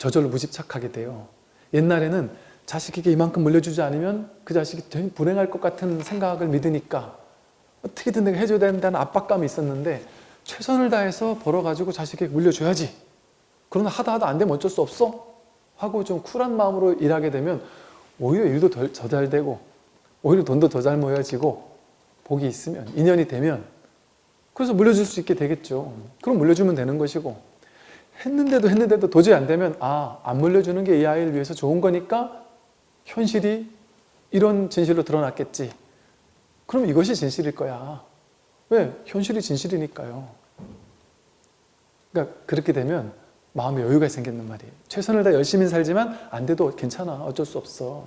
저절로 무집착하게 돼요. 옛날에는 자식에게 이만큼 물려주지 않으면 그 자식이 불행할 것 같은 생각을 믿으니까 어떻게든 내가 해줘야 된다는 압박감이 있었는데 최선을 다해서 벌어가지고 자식에게 물려줘야지. 그러나 하다 하다 안 되면 어쩔 수 없어. 하고 좀 쿨한 마음으로 일하게 되면 오히려 일도 더 잘 되고 오히려 돈도 더 잘 모여지고 복이 있으면 인연이 되면 그래서 물려줄 수 있게 되겠죠. 그럼 물려주면 되는 것이고 했는데도 했는데도 도저히 안 되면 아, 안 물려주는 게 이 아이를 위해서 좋은 거니까 현실이 이런 진실로 드러났겠지. 그럼 이것이 진실일 거야. 왜? 현실이 진실이니까요. 그러니까 그렇게 되면 마음에 여유가 생기는 말이에요. 최선을 다 열심히 살지만 안 돼도 괜찮아. 어쩔 수 없어.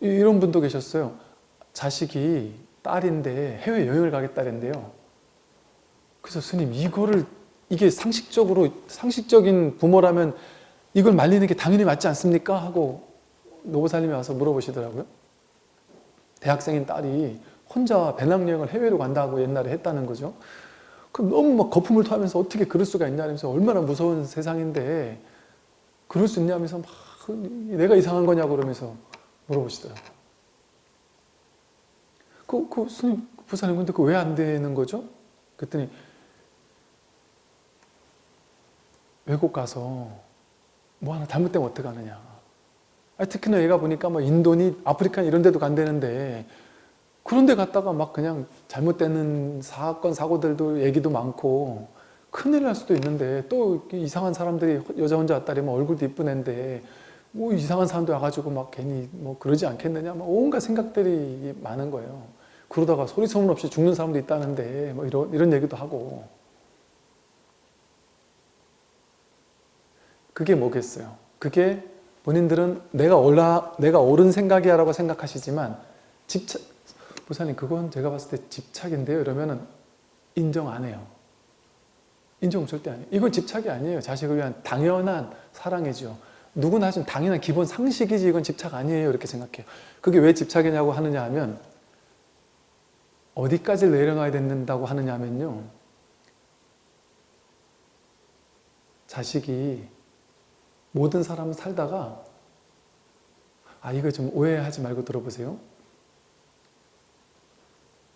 이- 이런 분도 계셨어요. 자식이 딸인데 해외 여행을 가겠다는데요. 그래서 스님 이거를 이게 상식적으로 상식적인 부모라면 이걸 말리는 게 당연히 맞지 않습니까? 하고 노보살님이 와서 물어보시더라고요. 대학생인 딸이 혼자 배낭여행을 해외로 간다고 옛날에 했다는 거죠. 그럼 너무 막 거품을 토하면서 어떻게 그럴 수가 있냐면서 얼마나 무서운 세상인데 그럴 수 있냐면서 막 내가 이상한 거냐고 그러면서 물어보시더라고요. 그, 그 스님 부사님 근데 그 왜 안 되는 거죠? 그랬더니 외국 가서 뭐 하나 잘못되면 어떡하느냐. 특히나 얘가 보니까 뭐 인도니 아프리카 이런 데도 간다는데 그런 데 갔다가 막 그냥 잘못되는 사건 사고들도 얘기도 많고 큰일 날 수도 있는데 또 이상한 사람들이 여자 혼자 왔다 그러면 얼굴도 이쁜 애인데 뭐 이상한 사람도 와가지고 막 괜히 뭐 그러지 않겠느냐 막 온갖 생각들이 많은 거예요. 그러다가 소리 소문 없이 죽는 사람도 있다는데 뭐 이런 이런 얘기도 하고 그게 뭐겠어요? 그게 본인들은 내가 올라 내가 옳은 생각이야라고 생각하시지만 집착 부사님 그건 제가 봤을 때 집착인데요. 이러면은 인정 안 해요. 인정 절대 안 해요. 이건 집착이 아니에요. 자식을 위한 당연한 사랑이죠. 누구나 하지만 당연한 기본 상식이지 이건 집착 아니에요. 이렇게 생각해요. 그게 왜 집착이냐고 하느냐 하면 어디까지 내려놔야 된다고 하느냐 하면요. 자식이 모든 사람은 살다가 아 이거 좀 오해하지 말고 들어보세요.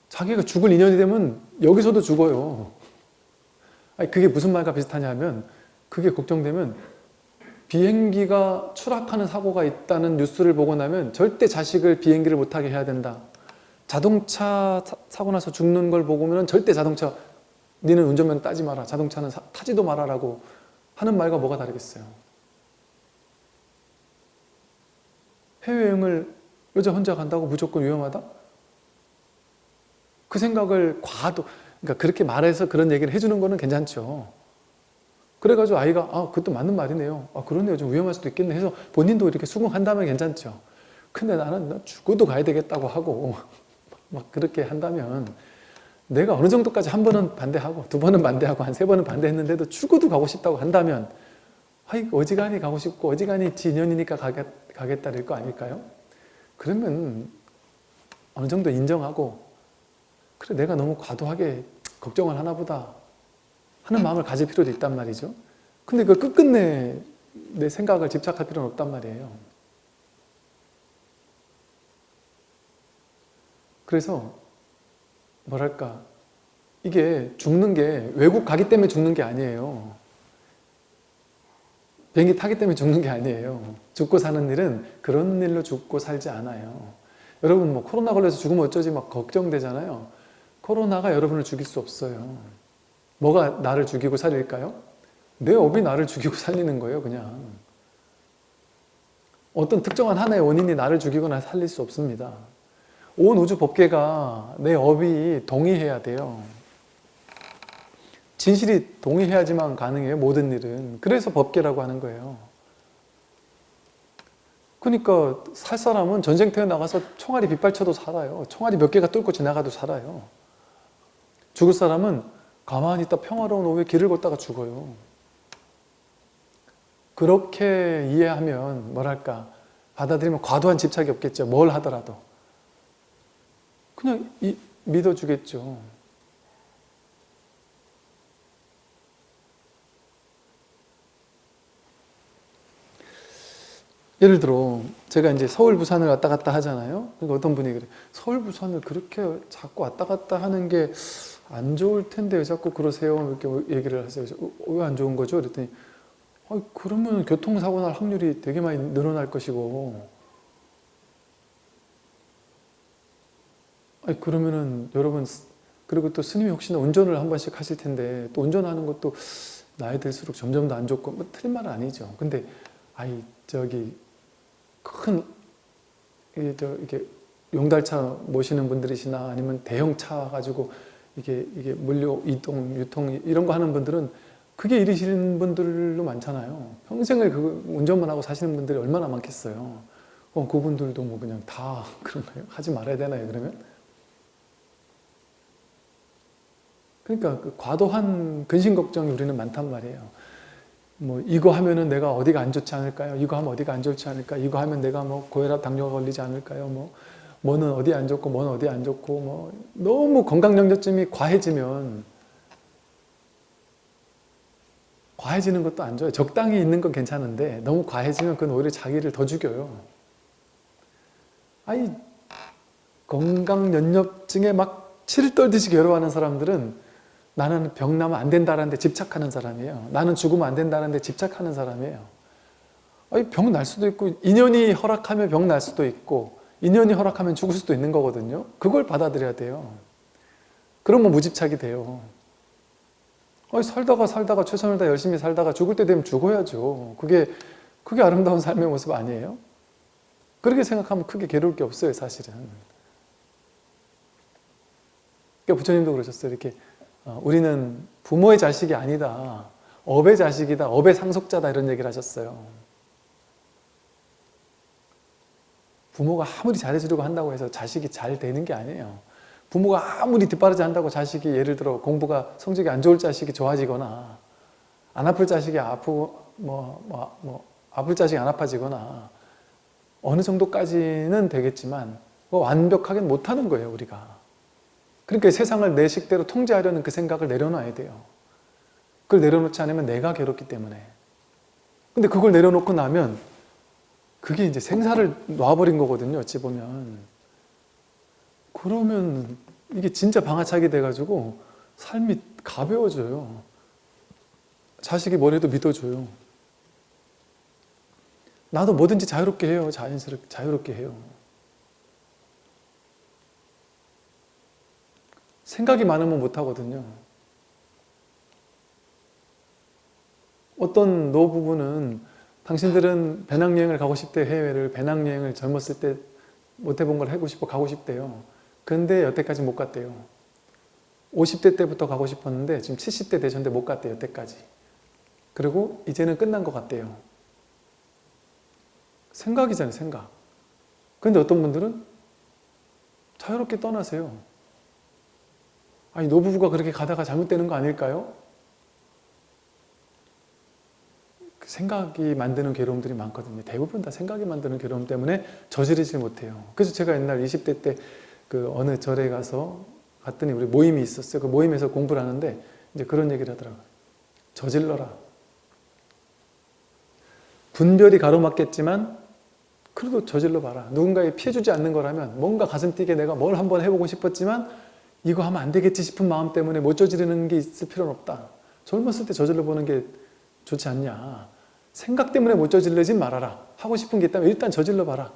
자기가 죽을 인연이 되면 여기서도 죽어요. 아니 그게 무슨 말과 비슷하냐면 그게 걱정되면 비행기가 추락하는 사고가 있다는 뉴스를 보고 나면 절대 자식을 비행기를 못 타게 해야 된다. 자동차 사고 나서 죽는 걸 보고는 절대 자동차 니는 운전면 따지 마라. 자동차는 사, 타지도 마라라고 하는 말과 뭐가 다르겠어요? 해외여행을 여자 혼자 간다고 무조건 위험하다? 그 생각을 과도, 그러니까 그렇게 말해서 그런 얘기를 해주는 거는 괜찮죠. 그래가지고 아이가 아 그것도 맞는 말이네요. 아 그러네요. 좀 위험할 수도 있겠네 해서 본인도 이렇게 수긍한다면 괜찮죠. 근데 나는 나 죽어도 가야 되겠다고 하고 막 그렇게 한다면 내가 어느 정도까지 한 번은 반대하고 두 번은 반대하고 한 세 번은 반대했는데도 죽어도 가고 싶다고 한다면 아이 어지간히 가고 싶고 어지간히 지인연이니까 가겠, 가겠다 될 거 아닐까요? 그러면 어느 정도 인정하고 그래 내가 너무 과도하게 걱정을 하나 보다 하는 마음을 가질 필요도 있단 말이죠. 근데 그 끝끝내 내 생각을 집착할 필요는 없단 말이에요. 그래서 뭐랄까 이게 죽는 게 외국 가기 때문에 죽는 게 아니에요. 비행기 타기 때문에 죽는 게 아니에요. 죽고 사는 일은 그런 일로 죽고 살지 않아요. 여러분 뭐 코로나 걸려서 죽으면 어쩌지 막 걱정되잖아요. 코로나가 여러분을 죽일 수 없어요. 뭐가 나를 죽이고 살릴까요? 내 업이 나를 죽이고 살리는 거예요 그냥. 어떤 특정한 하나의 원인이 나를 죽이거나 살릴 수 없습니다. 온 우주 법계가 내 업이 동의해야 돼요. 진실이 동의해야지만 가능해요. 모든 일은. 그래서 법계라고 하는 거예요. 그러니까 살 사람은 전쟁터에 나가서 총알이 빗발쳐도 살아요. 총알이 몇 개가 뚫고 지나가도 살아요. 죽을 사람은 가만히 있다 평화로운 오후에 길을 걷다가 죽어요. 그렇게 이해하면 뭐랄까 받아들이면 과도한 집착이 없겠죠. 뭘 하더라도. 그냥 이, 믿어주겠죠. 예를 들어 제가 이제 서울 부산을 왔다 갔다 하잖아요. 그러니까 어떤 분이 그래 서울 부산을 그렇게 자꾸 왔다 갔다 하는 게 안 좋을 텐데 왜 자꾸 그러세요? 이렇게 얘기를 하세요. 어, 왜안 좋은 거죠? 그랬더니 아, 그러면 교통사고 날 확률이 되게 많이 늘어날 것이고 아니 그러면은 여러분 그리고 또 스님이 혹시나 운전을 한 번씩 하실 텐데 또 운전하는 것도 나이 들수록 점점 더 안 좋고 뭐 틀린 말은 아니죠. 근데 아이 저기 큰 이게 용달차 모시는 분들이시나 아니면 대형 차 가지고 이게 이게 물류 이동 유통 이런 거 하는 분들은 그게 일이시는 분들도 많잖아요. 평생을 그 운전만 하고 사시는 분들이 얼마나 많겠어요. 어, 그분들도 뭐 그냥 다 그런가요? 하지 말아야 되나요? 그러면? 그러니까 그 과도한 근심 걱정이 우리는 많단 말이에요. 뭐 이거 하면은 내가 어디가 안 좋지 않을까요? 이거 하면 어디가 안 좋지 않을까? 이거 하면 내가 뭐 고혈압, 당뇨가 걸리지 않을까요? 뭐 뭐는 어디 안 좋고 뭐는 어디 안 좋고 뭐 너무 건강 염려점이 과해지면 과해지는 것도 안 좋아요. 적당히 있는 건 괜찮은데 너무 과해지면 그건 오히려 자기를 더 죽여요. 아니 건강 연협증에 막 치를 떨듯이 괴로워하는 사람들은 나는 병 나면 안 된다는 데 집착하는 사람이에요. 나는 죽으면 안 된다는 데 집착하는 사람이에요. 병 날 수도 있고 인연이 허락하면 병 날 수도 있고 인연이 허락하면 죽을 수도 있는 거거든요. 그걸 받아들여야 돼요. 그러면 무집착이 돼요. 살다가 살다가 최선을 다 열심히 살다가 죽을 때 되면 죽어야죠. 그게 그게 아름다운 삶의 모습 아니에요? 그렇게 생각하면 크게 괴로울 게 없어요, 사실은. 그러니까 부처님도 그러셨어요. 이렇게 어, 우리는 부모의 자식이 아니다. 업의 자식이다. 업의 상속자다. 이런 얘기를 하셨어요. 부모가 아무리 잘해주려고 한다고 해서 자식이 잘 되는 게 아니에요. 부모가 아무리 뒷바라지 한다고 자식이 예를 들어 공부가 성적이 안 좋을 자식이 좋아지거나 안 아플 자식이 아프고 뭐, 뭐, 뭐 아플 자식이 안 아파지거나 어느 정도까지는 되겠지만 완벽하게 못하는 거예요 우리가 그러니까 세상을 내 식대로 통제하려는 그 생각을 내려놔야 돼요. 그걸 내려놓지 않으면 내가 괴롭기 때문에. 근데 그걸 내려놓고 나면 그게 이제 생사를 놔버린 거거든요 어찌 보면. 그러면 이게 진짜 방아차게 돼가지고 삶이 가벼워져요. 자식이 뭘 해도 믿어줘요. 나도 뭐든지 자유롭게 해요. 자연스럽게 자유롭게 해요 생각이 많으면 못하거든요 어떤 노부부는 당신들은 배낭여행을 가고 싶대 해외를 배낭여행을 젊었을 때 못 해본 걸 하고 싶어 가고 싶대요. 근데 여태까지 못 갔대요. 50대 때부터 가고 싶었는데 지금 70대 되셨는데 못 갔대요. 여태까지. 그리고 이제는 끝난 것 같대요. 생각이잖아요. 생각. 근데 어떤 분들은 자유롭게 떠나세요. 아니 노부부가 그렇게 가다가 잘못되는 거 아닐까요? 그 생각이 만드는 괴로움들이 많거든요. 대부분 다 생각이 만드는 괴로움 때문에 저지르지 못해요. 그래서 제가 옛날 20대 때 그 어느 절에 가서 갔더니 우리 모임이 있었어요. 그 모임에서 공부를 하는데 이제 그런 얘기를 하더라고요. 저질러라. 분별이 가로막겠지만 그래도 저질러 봐라. 누군가에 피해주지 않는 거라면 뭔가 가슴 뛰게 내가 뭘 한번 해보고 싶었지만 이거 하면 안 되겠지 싶은 마음 때문에 못 저지르는 게 있을 필요는 없다. 젊었을 때 저질러 보는 게 좋지 않냐. 생각 때문에 못 저질러지 말아라. 하고 싶은 게 있다면 일단 저질러 봐라.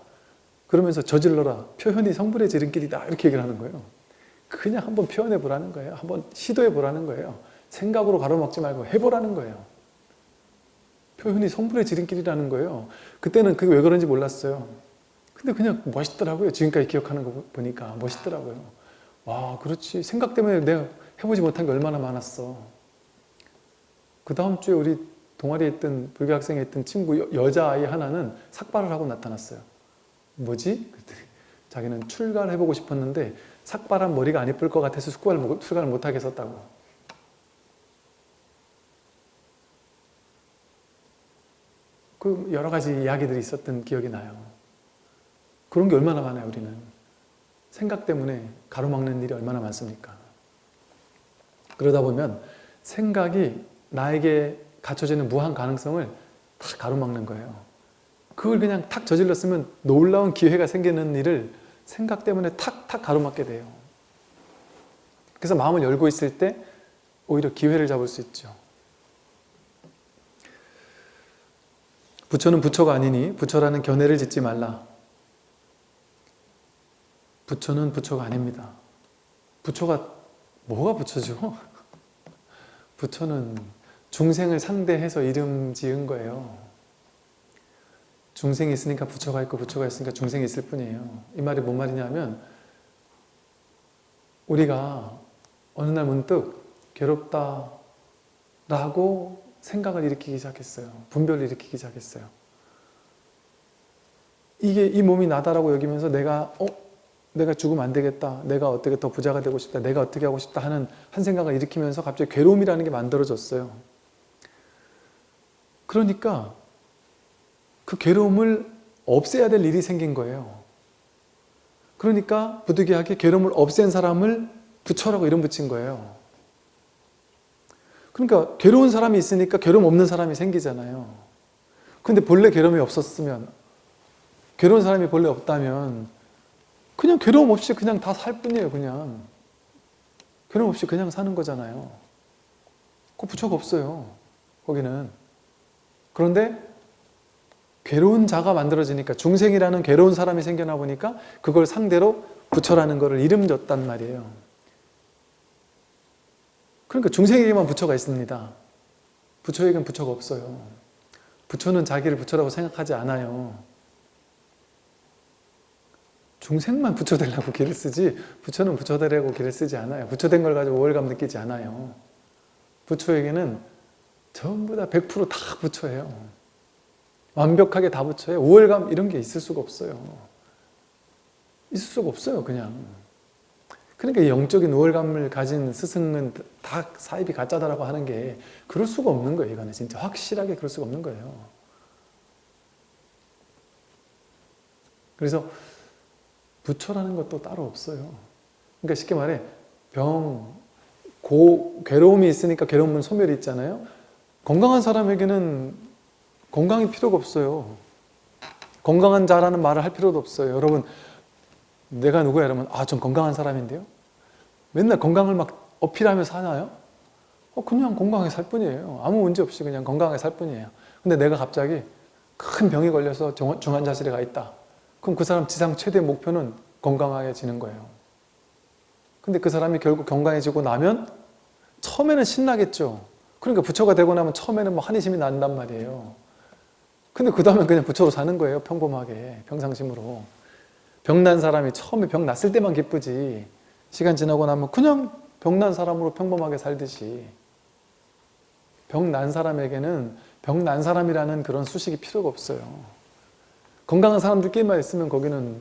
그러면서 저질러라. 표현이 성불의 지름길이다. 이렇게 얘기를 하는 거예요. 그냥 한번 표현해 보라는 거예요. 한번 시도해 보라는 거예요. 생각으로 가로막지 말고 해보라는 거예요. 표현이 성불의 지름길이라는 거예요. 그때는 그게 왜 그런지 몰랐어요. 근데 그냥 멋있더라고요. 지금까지 기억하는 거 보니까 멋있더라고요. 와 그렇지. 생각 때문에 내가 해보지 못한 게 얼마나 많았어. 그 다음 주에 우리 동아리에 있던 불교 학생에 있던 친구 여, 여자아이 하나는 삭발을 하고 나타났어요. 뭐지? 그랬더니 자기는 출가를 해보고 싶었는데 삭발한 머리가 안 예쁠 것 같아서 출가를, 출가를 못하게 했었다고. 그 여러 가지 이야기들이 있었던 기억이 나요. 그런 게 얼마나 많아요, 우리는. 생각 때문에 가로막는 일이 얼마나 많습니까? 그러다 보면 생각이 나에게 갖춰지는 무한 가능성을 다 가로막는 거예요. 그걸 그냥 탁 저질렀으면 놀라운 기회가 생기는 일을 생각 때문에 탁탁 가로막게 돼요. 그래서 마음을 열고 있을 때 오히려 기회를 잡을 수 있죠. 부처는 부처가 아니니 부처라는 견해를 짓지 말라. 부처는 부처가 아닙니다. 부처가 뭐가 부처죠? 부처는 중생을 상대해서 이름 지은 거예요. 중생이 있으니까 부처가 있고 부처가 있으니까 중생이 있을 뿐이에요. 이 말이 뭔 말이냐면 우리가 어느 날 문득 괴롭다 라고 생각을 일으키기 시작했어요. 분별을 일으키기 시작했어요. 이게 이 몸이 나다라고 여기면서 내가 어? 내가 죽으면 안 되겠다. 내가 어떻게 더 부자가 되고 싶다. 내가 어떻게 하고 싶다 하는 한 생각을 일으키면서 갑자기 괴로움이라는 게 만들어졌어요. 그러니까 그 괴로움을 없애야 될 일이 생긴 거예요. 그러니까 부득이하게 괴로움을 없앤 사람을 부처라고 이름 붙인 거예요. 그러니까 괴로운 사람이 있으니까 괴로움 없는 사람이 생기잖아요. 근데 본래 괴로움이 없었으면 괴로운 사람이 본래 없다면 그냥 괴로움 없이 그냥 다 살 뿐이에요. 그냥 괴로움 없이 그냥 사는 거잖아요. 그 부처가 없어요. 거기는. 그런데 괴로운 자가 만들어지니까 중생이라는 괴로운 사람이 생겨나 보니까 그걸 상대로 부처라는 것을 이름 줬단 말이에요. 그러니까 중생에게만 부처가 있습니다. 부처에게는 부처가 없어요. 부처는 자기를 부처라고 생각하지 않아요. 중생만 부처 되려고 길을 쓰지 부처는 부처 되려고 길을 쓰지 않아요. 부처 된 걸 가지고 우월감 느끼지 않아요. 부처에게는 전부 다 100%다 부처예요. 완벽하게 다 부처예요. 우월감 이런 게 있을 수가 없어요. 있을 수가 없어요. 그냥. 그러니까 영적인 우월감을 가진 스승은 다 사입이 가짜다라고 하는 게 그럴 수가 없는 거예요. 이거는 진짜 확실하게 그럴 수가 없는 거예요. 그래서 부처라는 것도 따로 없어요. 그러니까 쉽게 말해 병, 고, 괴로움이 있으니까 괴로움은 소멸이 있잖아요. 건강한 사람에게는 건강이 필요가 없어요. 건강한 자라는 말을 할 필요도 없어요. 여러분 내가 누구야? 이러면 아, 전 건강한 사람인데요. 맨날 건강을 막 어필하며 사나요? 어, 그냥 건강하게 살 뿐이에요. 아무 문제 없이 그냥 건강하게 살 뿐이에요. 근데 내가 갑자기 큰 병이 걸려서 중환자실에 가 있다. 그럼 그 사람 지상 최대 목표는 건강해지는 거예요. 근데 그 사람이 결국 건강해지고 나면 처음에는 신나겠죠. 그러니까 부처가 되고 나면 처음에는 뭐 한의심이 난단 말이에요. 근데 그 다음에 그냥 부처로 사는 거예요. 평범하게 평상심으로. 병난 사람이 처음에 병 났을 때만 기쁘지 시간 지나고 나면 그냥 병난 사람으로 평범하게 살듯이 병 난 사람에게는 병 난 사람이라는 그런 수식이 필요가 없어요. 건강한 사람들끼리만 있으면 거기는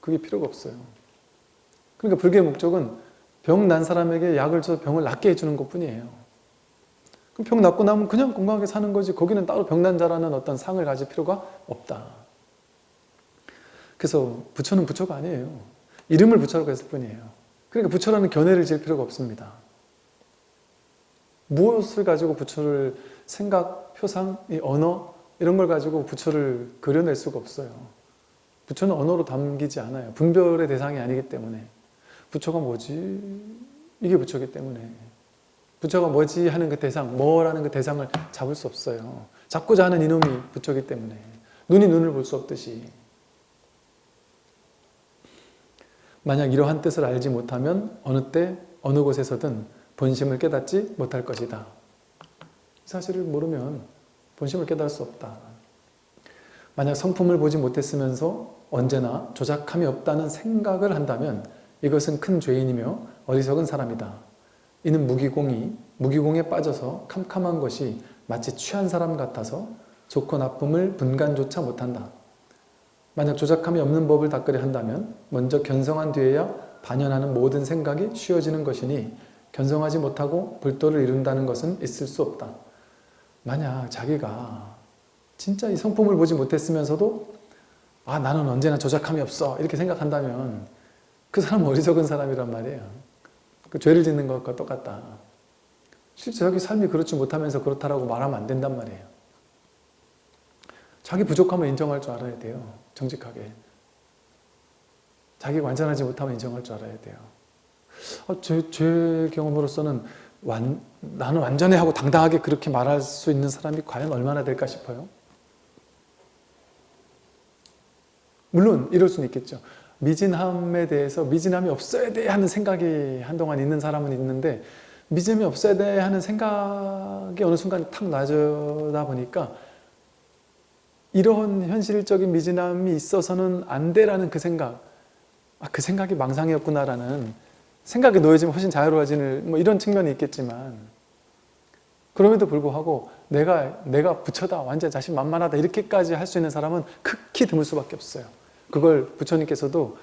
그게 필요가 없어요. 그러니까 불교의 목적은 병 난 사람에게 약을 줘서 병을 낫게 해주는 것 뿐이에요. 그럼 병 낫고 나면 그냥 건강하게 사는 거지 거기는 따로 병 난 자라는 어떤 상을 가질 필요가 없다. 그래서 부처는 부처가 아니에요. 이름을 부처라고 했을 뿐이에요. 그러니까 부처라는 견해를 질 필요가 없습니다. 무엇을 가지고 부처를 생각, 표상, 이 언어 이런 걸 가지고 부처를 그려낼 수가 없어요. 부처는 언어로 담기지 않아요. 분별의 대상이 아니기 때문에 부처가 뭐지? 이게 부처기 때문에 부처가 뭐지 하는 그 대상, 뭐라는 그 대상을 잡을 수 없어요. 잡고자 하는 이놈이 부처기 때문에 눈이 눈을 볼 수 없듯이 만약 이러한 뜻을 알지 못하면 어느 때 어느 곳에서든 본심을 깨닫지 못할 것이다. 이 사실을 모르면 본심을 깨달을 수 없다. 만약 성품을 보지 못했으면서 언제나 조작함이 없다는 생각을 한다면 이것은 큰 죄인이며 어리석은 사람이다. 이는 무기공이 무기공에 빠져서 캄캄한 것이 마치 취한 사람 같아서 좋고 나쁨을 분간조차 못한다. 만약 조작함이 없는 법을 닦으려 한다면 먼저 견성한 뒤에야 반연하는 모든 생각이 쉬워지는 것이니 견성하지 못하고 불도를 이룬다는 것은 있을 수 없다. 만약 자기가 진짜 이 성품을 보지 못했으면서도 아 나는 언제나 조작함이 없어 이렇게 생각한다면 그 사람은 어리석은 사람이란 말이에요. 그 죄를 짓는 것과 똑같다. 실제 자기 삶이 그렇지 못하면서 그렇다라고 말하면 안 된단 말이에요. 자기 부족함을 인정할 줄 알아야 돼요. 정직하게. 자기가 완전하지 못하면 인정할 줄 알아야 돼요. 어, 제, 제 경험으로서는 완, 나는 완전해 하고 당당하게 그렇게 말할 수 있는 사람이 과연 얼마나 될까 싶어요. 물론 이럴 수는 있겠죠. 미진함에 대해서 미진함이 없어야 돼 하는 생각이 한동안 있는 사람은 있는데 미진함이 없어야 돼 하는 생각이 어느 순간 탁 놔져다 보니까 이런 현실적인 미진함이 있어서는 안 돼라는 그 생각 아, 그 생각이 망상이었구나라는 생각에 놓여지면 훨씬 자유로워지는 뭐 이런 측면이 있겠지만 그럼에도 불구하고 내가 내가 부처다 완전 자신 만만하다 이렇게까지 할 수 있는 사람은 극히 드물 수밖에 없어요. 그걸 부처님께서도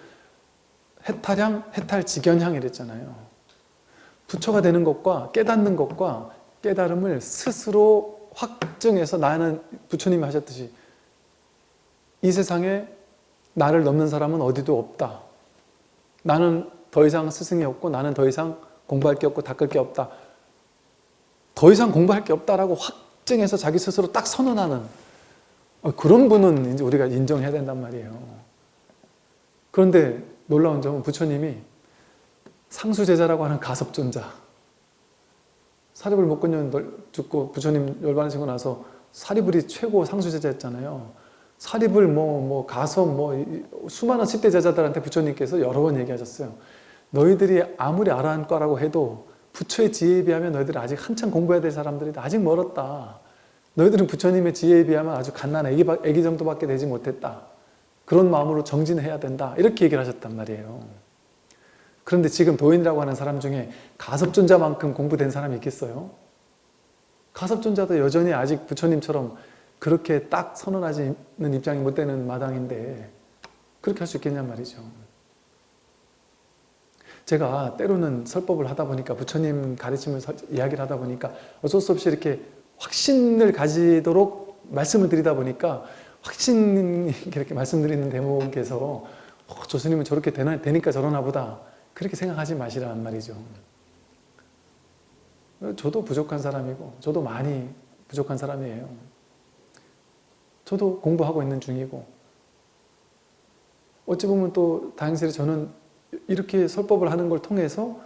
해탈향, 해탈직연향 이랬잖아요. 부처가 되는 것과 깨닫는 것과 깨달음을 스스로 확증해서 나는 부처님이 하셨듯이 이 세상에 나를 넘는 사람은 어디도 없다. 나는 더 이상 스승이 없고 나는 더 이상 공부할 게 없고 닦을 게 없다. 더 이상 공부할 게 없다라고 확증해서 자기 스스로 딱 선언하는 어, 그런 분은 이제 우리가 인정해야 된단 말이에요. 그런데 놀라운 점은 부처님이 상수제자라고 하는 가섭존자 사리불 목건년 죽고 부처님 열반하시고 나서 사리불이 최고 상수제자였잖아요. 사립을 뭐, 뭐 가서 뭐 수많은 10대 제자들한테 부처님께서 여러 번 얘기하셨어요. 너희들이 아무리 아라한과라고 해도 부처의 지혜에 비하면 너희들이 아직 한참 공부해야 될 사람들이 아직 멀었다. 너희들은 부처님의 지혜에 비하면 아주 갓난 애기, 애기 정도밖에 되지 못했다. 그런 마음으로 정진해야 된다. 이렇게 얘기를 하셨단 말이에요. 그런데 지금 도인이라고 하는 사람 중에 가섭존자만큼 공부된 사람이 있겠어요? 가섭존자도 여전히 아직 부처님처럼 그렇게 딱 선언하지는 입장이 못 되는 마당인데 그렇게 할 수 있겠냔 말이죠. 제가 때로는 설법을 하다 보니까 부처님 가르침을 이야기를 하다 보니까 어쩔 수 없이 이렇게 확신을 가지도록 말씀을 드리다 보니까 확신 이렇게 말씀드리는 대목에서 어, 조스님은 저렇게 되나, 되니까 저러나 보다 그렇게 생각하지 마시란 말이죠. 저도 부족한 사람이고 저도 많이 부족한 사람이에요. 저도 공부하고 있는 중이고 어찌 보면 또 다행스레 저는 이렇게 설법을 하는 걸 통해서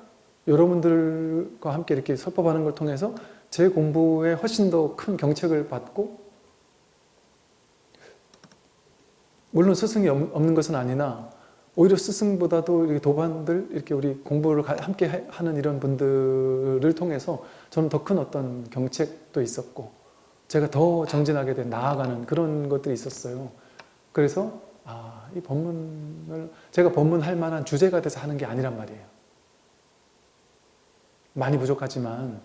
여러분들과 함께 이렇게 설법하는 걸 통해서 제 공부에 훨씬 더 큰 경책을 받고 물론 스승이 없는 것은 아니나 오히려 스승보다도 이렇게 도반들 이렇게 우리 공부를 가- 함께 해- 하는 이런 분들을 통해서 저는 더 큰 어떤 경책도 있었고 제가 더 정진하게 된 나아가는 그런 것들이 있었어요. 그래서 아, 이 법문을 제가 법문할 만한 주제가 돼서 하는 게 아니란 말이에요. 많이 부족하지만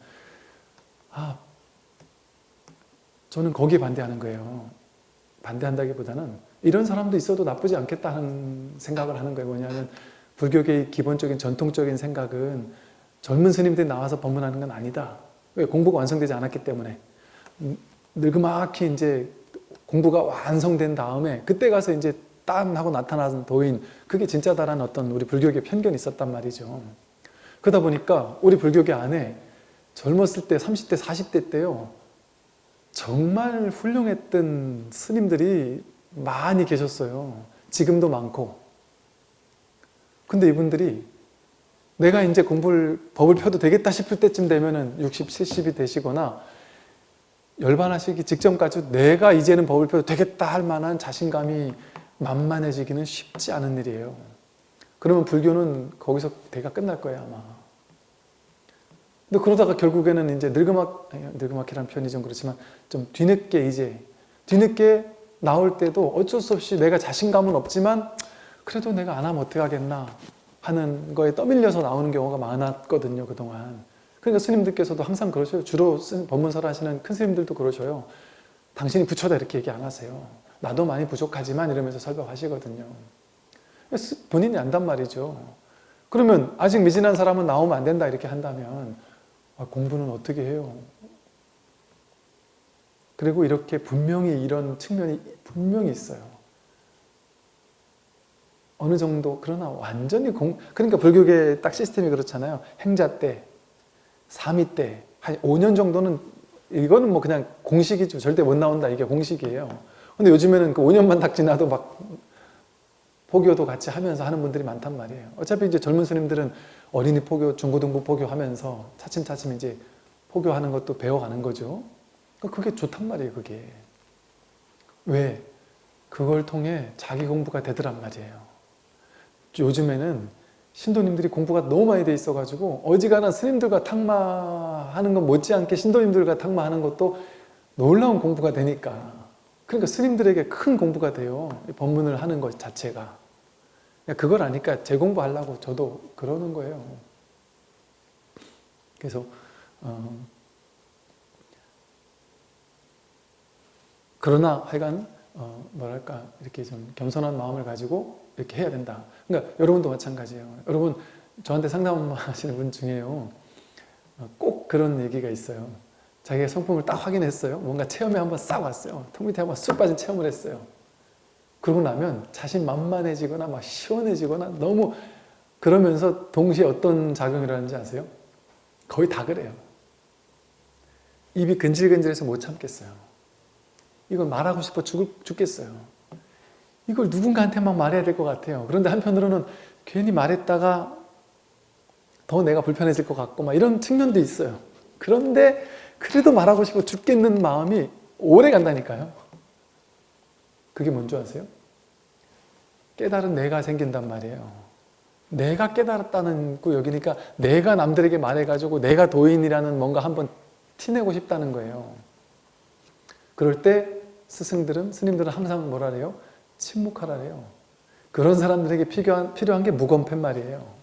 아, 저는 거기에 반대하는 거예요. 반대한다기보다는 이런 사람도 있어도 나쁘지 않겠다 하는 생각을 하는 거예요. 뭐냐면 불교계의 기본적인 전통적인 생각은 젊은 스님들이 나와서 법문하는 건 아니다. 왜? 공부가 완성되지 않았기 때문에 음, 늙그막히 이제 공부가 완성된 다음에 그때 가서 이제 딴 하고 나타나는 도인 그게 진짜다라는 어떤 우리 불교계 편견이 있었단 말이죠. 그러다 보니까 우리 불교계 안에 젊었을 때 30대 40대 때요 정말 훌륭했던 스님들이 많이 계셨어요. 지금도 많고. 근데 이분들이 내가 이제 공부를, 법을 펴도 되겠다 싶을 때쯤 되면은 60, 70이 되시거나 열반하시기 직전까지 내가 이제는 법을 펴도 되겠다 할 만한 자신감이 만만해지기는 쉽지 않은 일이에요. 그러면 불교는 거기서 대가 끝날 거예요, 아마. 근데 그러다가 결국에는 이제 늙음악, 늙음악이라는 표현이 좀 그렇지만 좀 뒤늦게 이제, 뒤늦게 나올 때도 어쩔 수 없이 내가 자신감은 없지만 그래도 내가 안 하면 어떻게 하겠나 하는 거에 떠밀려서 나오는 경우가 많았거든요, 그동안. 그러니까 스님들께서도 항상 그러셔요. 주로 쓴 법문사를 하시는 큰 스님들도 그러셔요. 당신이 부처다 이렇게 얘기 안 하세요. 나도 많이 부족하지만 이러면서 설법하시거든요. 스- 본인이 안단 말이죠. 그러면 아직 미진한 사람은 나오면 안 된다 이렇게 한다면 아, 공부는 어떻게 해요? 그리고 이렇게 분명히 이런 측면이 분명히 있어요. 어느 정도 그러나 완전히 공 그러니까 불교계 딱 시스템이 그렇잖아요. 행자 때, 사미 때, 한 5년 정도는 이거는 뭐 그냥 공식이죠. 절대 못 나온다 이게 공식이에요. 근데 요즘에는 그 5년만 딱 지나도 막 포교도 같이 하면서 하는 분들이 많단 말이에요. 어차피 이제 젊은 스님들은 어린이 포교, 중고등부 포교 하면서 차츰차츰 이제 포교하는 것도 배워가는 거죠. 그러니까 그게 좋단 말이에요, 그게. 왜? 그걸 통해 자기 공부가 되더란 말이에요. 요즘에는 신도님들이 공부가 너무 많이 돼 있어가지고 어지간한 스님들과 탁마하는 것 못지않게 신도님들과 탁마하는 것도 놀라운 공부가 되니까 그러니까 스님들에게 큰 공부가 돼요. 이 법문을 하는 것 자체가. 그걸 아니까 재공부하려고 저도 그러는 거예요. 그래서 어, 그러나 하여간 어, 뭐랄까 이렇게 좀 겸손한 마음을 가지고 이렇게 해야 된다. 그러니까 여러분도 마찬가지예요. 여러분 저한테 상담 하시는 분 중에요. 어, 꼭 그런 얘기가 있어요. 자기가 성품을 딱 확인했어요. 뭔가 체험에 한번 싹 왔어요. 턱 밑에 한번 쑥 빠진 체험을 했어요. 그러고 나면 자신 만만해지거나 막 시원해지거나 너무 그러면서 동시에 어떤 작용을 하는지 아세요? 거의 다 그래요. 입이 근질근질해서 못 참겠어요. 이걸 말하고 싶어 죽, 죽겠어요. 이걸 누군가한테 막 말해야 될 것 같아요. 그런데 한편으로는 괜히 말했다가 더 내가 불편해질 것 같고 막 이런 측면도 있어요. 그런데 그래도 말하고 싶어 죽겠는 마음이 오래 간다니까요. 그게 뭔지 아세요? 깨달은 내가 생긴단 말이에요. 내가 깨달았다는 거 여기니까 내가 남들에게 말해가지고 내가 도인이라는 뭔가 한번 티내고 싶다는 거예요. 그럴 때 스승들은, 스님들은 항상 뭐라 그래요? 침묵하라래요. 그런 사람들에게 필요한, 필요한 게 무건팬 말이에요.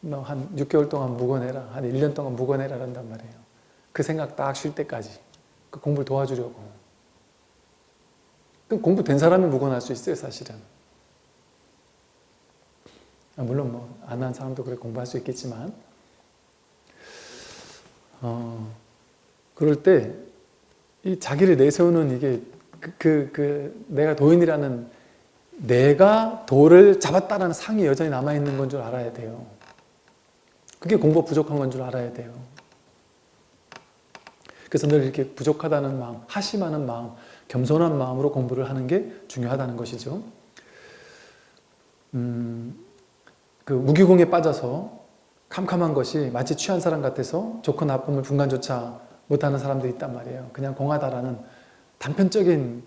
너 한 6개월 동안 묵어내라. 한 1년 동안 묵어내라 한단 말이에요. 그 생각 딱 쉴 때까지. 그 공부를 도와주려고. 그 공부된 사람이 묵어날 수 있어요, 사실은. 아, 물론 뭐, 안 한 사람도 그래 공부할 수 있겠지만. 어, 그럴 때, 이 자기를 내세우는 이게, 그, 그, 그 내가 도인이라는 내가 도를 잡았다라는 상이 여전히 남아있는 건 줄 알아야 돼요. 그게 공부 부족한 건 줄 알아야 돼요. 그래서 늘 이렇게 부족하다는 마음, 하심하는 마음, 겸손한 마음으로 공부를 하는 게 중요하다는 것이죠. 음, 그 무기공에 빠져서 캄캄한 것이 마치 취한 사람 같아서 좋고 나쁨을 분간조차 못하는 사람들이 있단 말이에요. 그냥 공하다라는 단편적인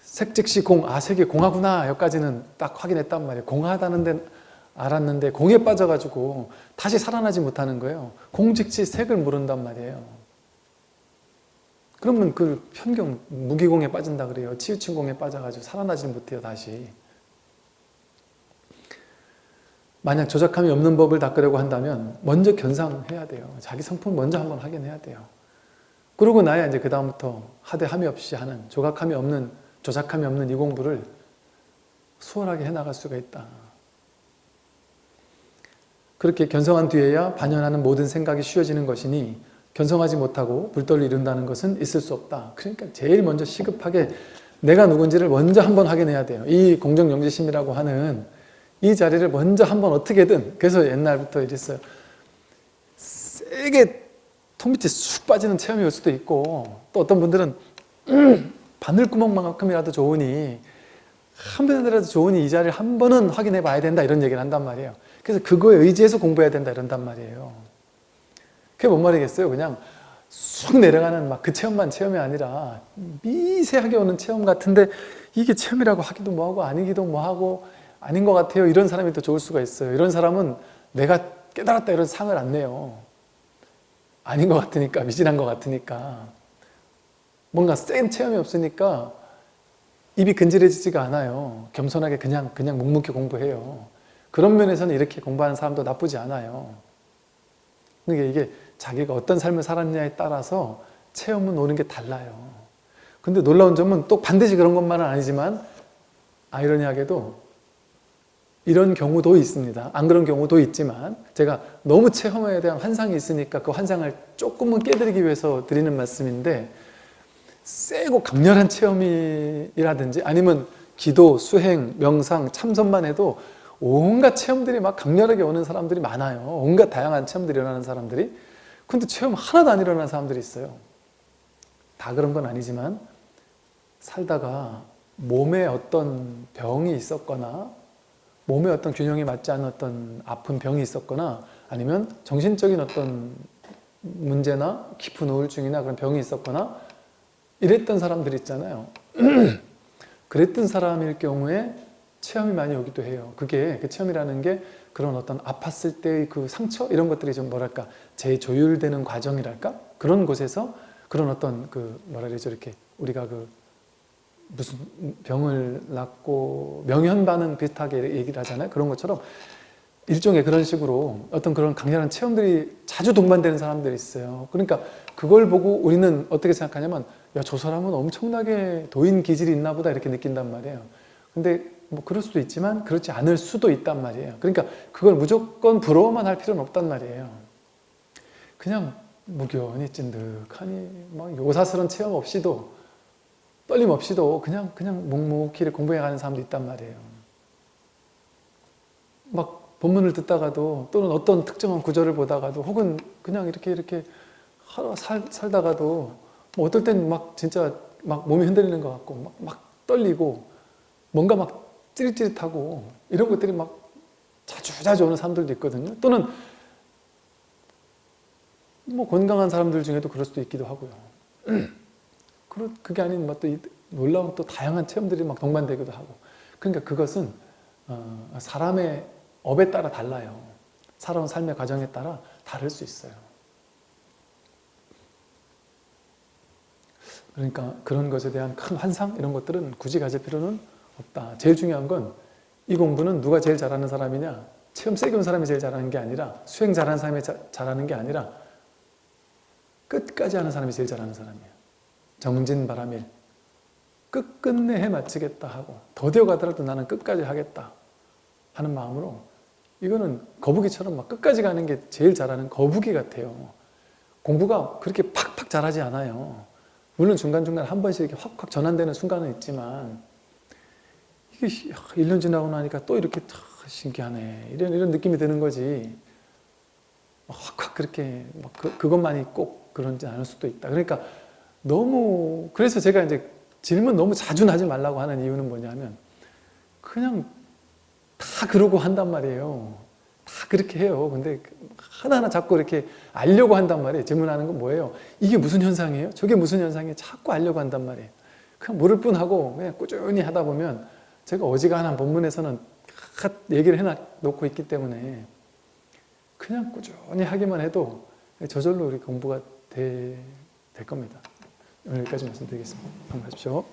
색즉시 공, 아 색이 공하구나 여기까지는 딱 확인했단 말이에요. 공하다는 데 알았는데 공에 빠져가지고 다시 살아나지 못하는 거예요. 공즉시 색을 모른단 말이에요. 그러면 그 편경 무기공에 빠진다 그래요. 치우친 공에 빠져가지고 살아나지 못해요 다시. 만약 조작함이 없는 법을 닦으려고 한다면 먼저 견상해야 돼요. 자기 성품 먼저 한번 확인해야 돼요. 그러고 나야 이제 그 다음부터 하대함이 없이 하는 조각함이 없는 조작함이 없는 이 공부를 수월하게 해나갈 수가 있다. 그렇게 견성한 뒤에야 반연하는 모든 생각이 쉬워지는 것이니 견성하지 못하고 불도를 이룬다는 것은 있을 수 없다. 그러니까 제일 먼저 시급하게 내가 누군지를 먼저 한번 확인해야 돼요. 이 공정영지심이라고 하는 이 자리를 먼저 한번 어떻게든 그래서 옛날부터 이랬어요. 세게 통 밑에 쑥 빠지는 체험이 올 수도 있고 또 어떤 분들은 바늘구멍만큼이라도 좋으니 한 번이라도 좋으니 이 자리를 한 번은 확인해 봐야 된다 이런 얘기를 한단 말이에요. 그래서 그거에 의지해서 공부해야 된다 이런단 말이에요. 그게 뭔 말이겠어요? 그냥 쑥 내려가는 막 그 체험만 체험이 아니라 미세하게 오는 체험 같은데 이게 체험이라고 하기도 뭐하고 아니기도 뭐하고 아닌 것 같아요. 이런 사람이 더 좋을 수가 있어요. 이런 사람은 내가 깨달았다 이런 상을 안 내요. 아닌 것 같으니까 미진한 것 같으니까 뭔가 센 체험이 없으니까 입이 근질해지지가 않아요. 겸손하게 그냥 그냥 묵묵히 공부해요. 그런 면에서는 이렇게 공부하는 사람도 나쁘지 않아요. 그러니까 이게 자기가 어떤 삶을 살았냐에 따라서 체험은 오는 게 달라요. 근데 놀라운 점은 또 반드시 그런 것만은 아니지만 아이러니하게도 이런 경우도 있습니다. 안 그런 경우도 있지만 제가 너무 체험에 대한 환상이 있으니까 그 환상을 조금은 깨드리기 위해서 드리는 말씀인데 세고 강렬한 체험이라든지 아니면 기도, 수행, 명상, 참선만 해도 온갖 체험들이 막 강렬하게 오는 사람들이 많아요. 온갖 다양한 체험들이 일어나는 사람들이. 근데 체험 하나도 안 일어나는 사람들이 있어요. 다 그런 건 아니지만 살다가 몸에 어떤 병이 있었거나 몸에 어떤 균형이 맞지 않은 어떤 아픈 병이 있었거나 아니면 정신적인 어떤 문제나 깊은 우울증이나 그런 병이 있었거나 이랬던 사람들 있잖아요. 그랬던 사람일 경우에 체험이 많이 오기도 해요. 그게 그 체험이라는 게 그런 어떤 아팠을 때의 그 상처 이런 것들이 좀 뭐랄까 재조율되는 과정이랄까 그런 곳에서 그런 어떤 그 뭐라 그러죠 이렇게 우리가 그 무슨 병을 낳고 명현반응 비슷하게 얘기를 하잖아요. 그런 것처럼 일종의 그런 식으로 어떤 그런 강렬한 체험들이 자주 동반되는 사람들이 있어요. 그러니까 그걸 보고 우리는 어떻게 생각하냐면 야 저 사람은 엄청나게 도인 기질이 있나 보다 이렇게 느낀단 말이에요. 근데 뭐 그럴 수도 있지만 그렇지 않을 수도 있단 말이에요. 그러니까 그걸 무조건 부러워만 할 필요는 없단 말이에요. 그냥 무견히 찐득하니 막 요사스런 체험 없이도 떨림 없이도 그냥 그냥 묵묵히 공부해 가는 사람도 있단 말이에요. 막 본문을 듣다가도 또는 어떤 특정한 구절을 보다가도 혹은 그냥 이렇게 이렇게 하루 살, 살다가도 뭐 어떨 땐 막 진짜 막 몸이 흔들리는 것 같고 막, 막 떨리고 뭔가 막 찌릿찌릿하고 이런 것들이 막 자주 자주 오는 사람들도 있거든요. 또는 뭐 건강한 사람들 중에도 그럴 수도 있기도 하고요. 그게 아닌 뭐또 놀라운 또 다양한 체험들이 막 동반되기도 하고 그러니까 그것은 어, 사람의 업에 따라 달라요. 살아온 삶의 과정에 따라 다를 수 있어요. 그러니까 그런 것에 대한 큰 환상 이런 것들은 굳이 가질 필요는 없다. 제일 중요한 건 이 공부는 누가 제일 잘하는 사람이냐 체험 세게 온 사람이 제일 잘하는 게 아니라 수행 잘하는 사람이 자, 잘하는 게 아니라 끝까지 하는 사람이 제일 잘하는 사람이에요. 정진바람일 끝끝내 해 마치겠다 하고 더디어 가더라도 나는 끝까지 하겠다 하는 마음으로 이거는 거북이처럼 막 끝까지 가는 게 제일 잘하는 거북이 같아요. 공부가 그렇게 팍팍 잘하지 않아요. 물론 중간중간 한 번씩 이렇게 확확 전환되는 순간은 있지만 1년 지나고 나니까 또 이렇게 신기하네 이런 이런 느낌이 드는 거지 확확 그렇게 그, 그것만이 꼭 그런지 않을 수도 있다. 그러니까 너무 그래서 제가 이제 질문 너무 자주 하지 말라고 하는 이유는 뭐냐면 그냥 다 그러고 한단 말이에요. 다 그렇게 해요. 근데 하나하나 자꾸 이렇게 알려고 한단 말이에요. 질문하는 건 뭐예요? 이게 무슨 현상이에요? 저게 무슨 현상이에요? 자꾸 알려고 한단 말이에요. 그냥 물을 뿐하고 그냥 꾸준히 하다 보면 제가 어지간한 본문에서는 다 얘기를 해놓고 있기 때문에 그냥 꾸준히 하기만 해도 저절로 우리 공부가 돼- 될 겁니다. 오늘 여기까지 말씀드리겠습니다. 안녕하십시오.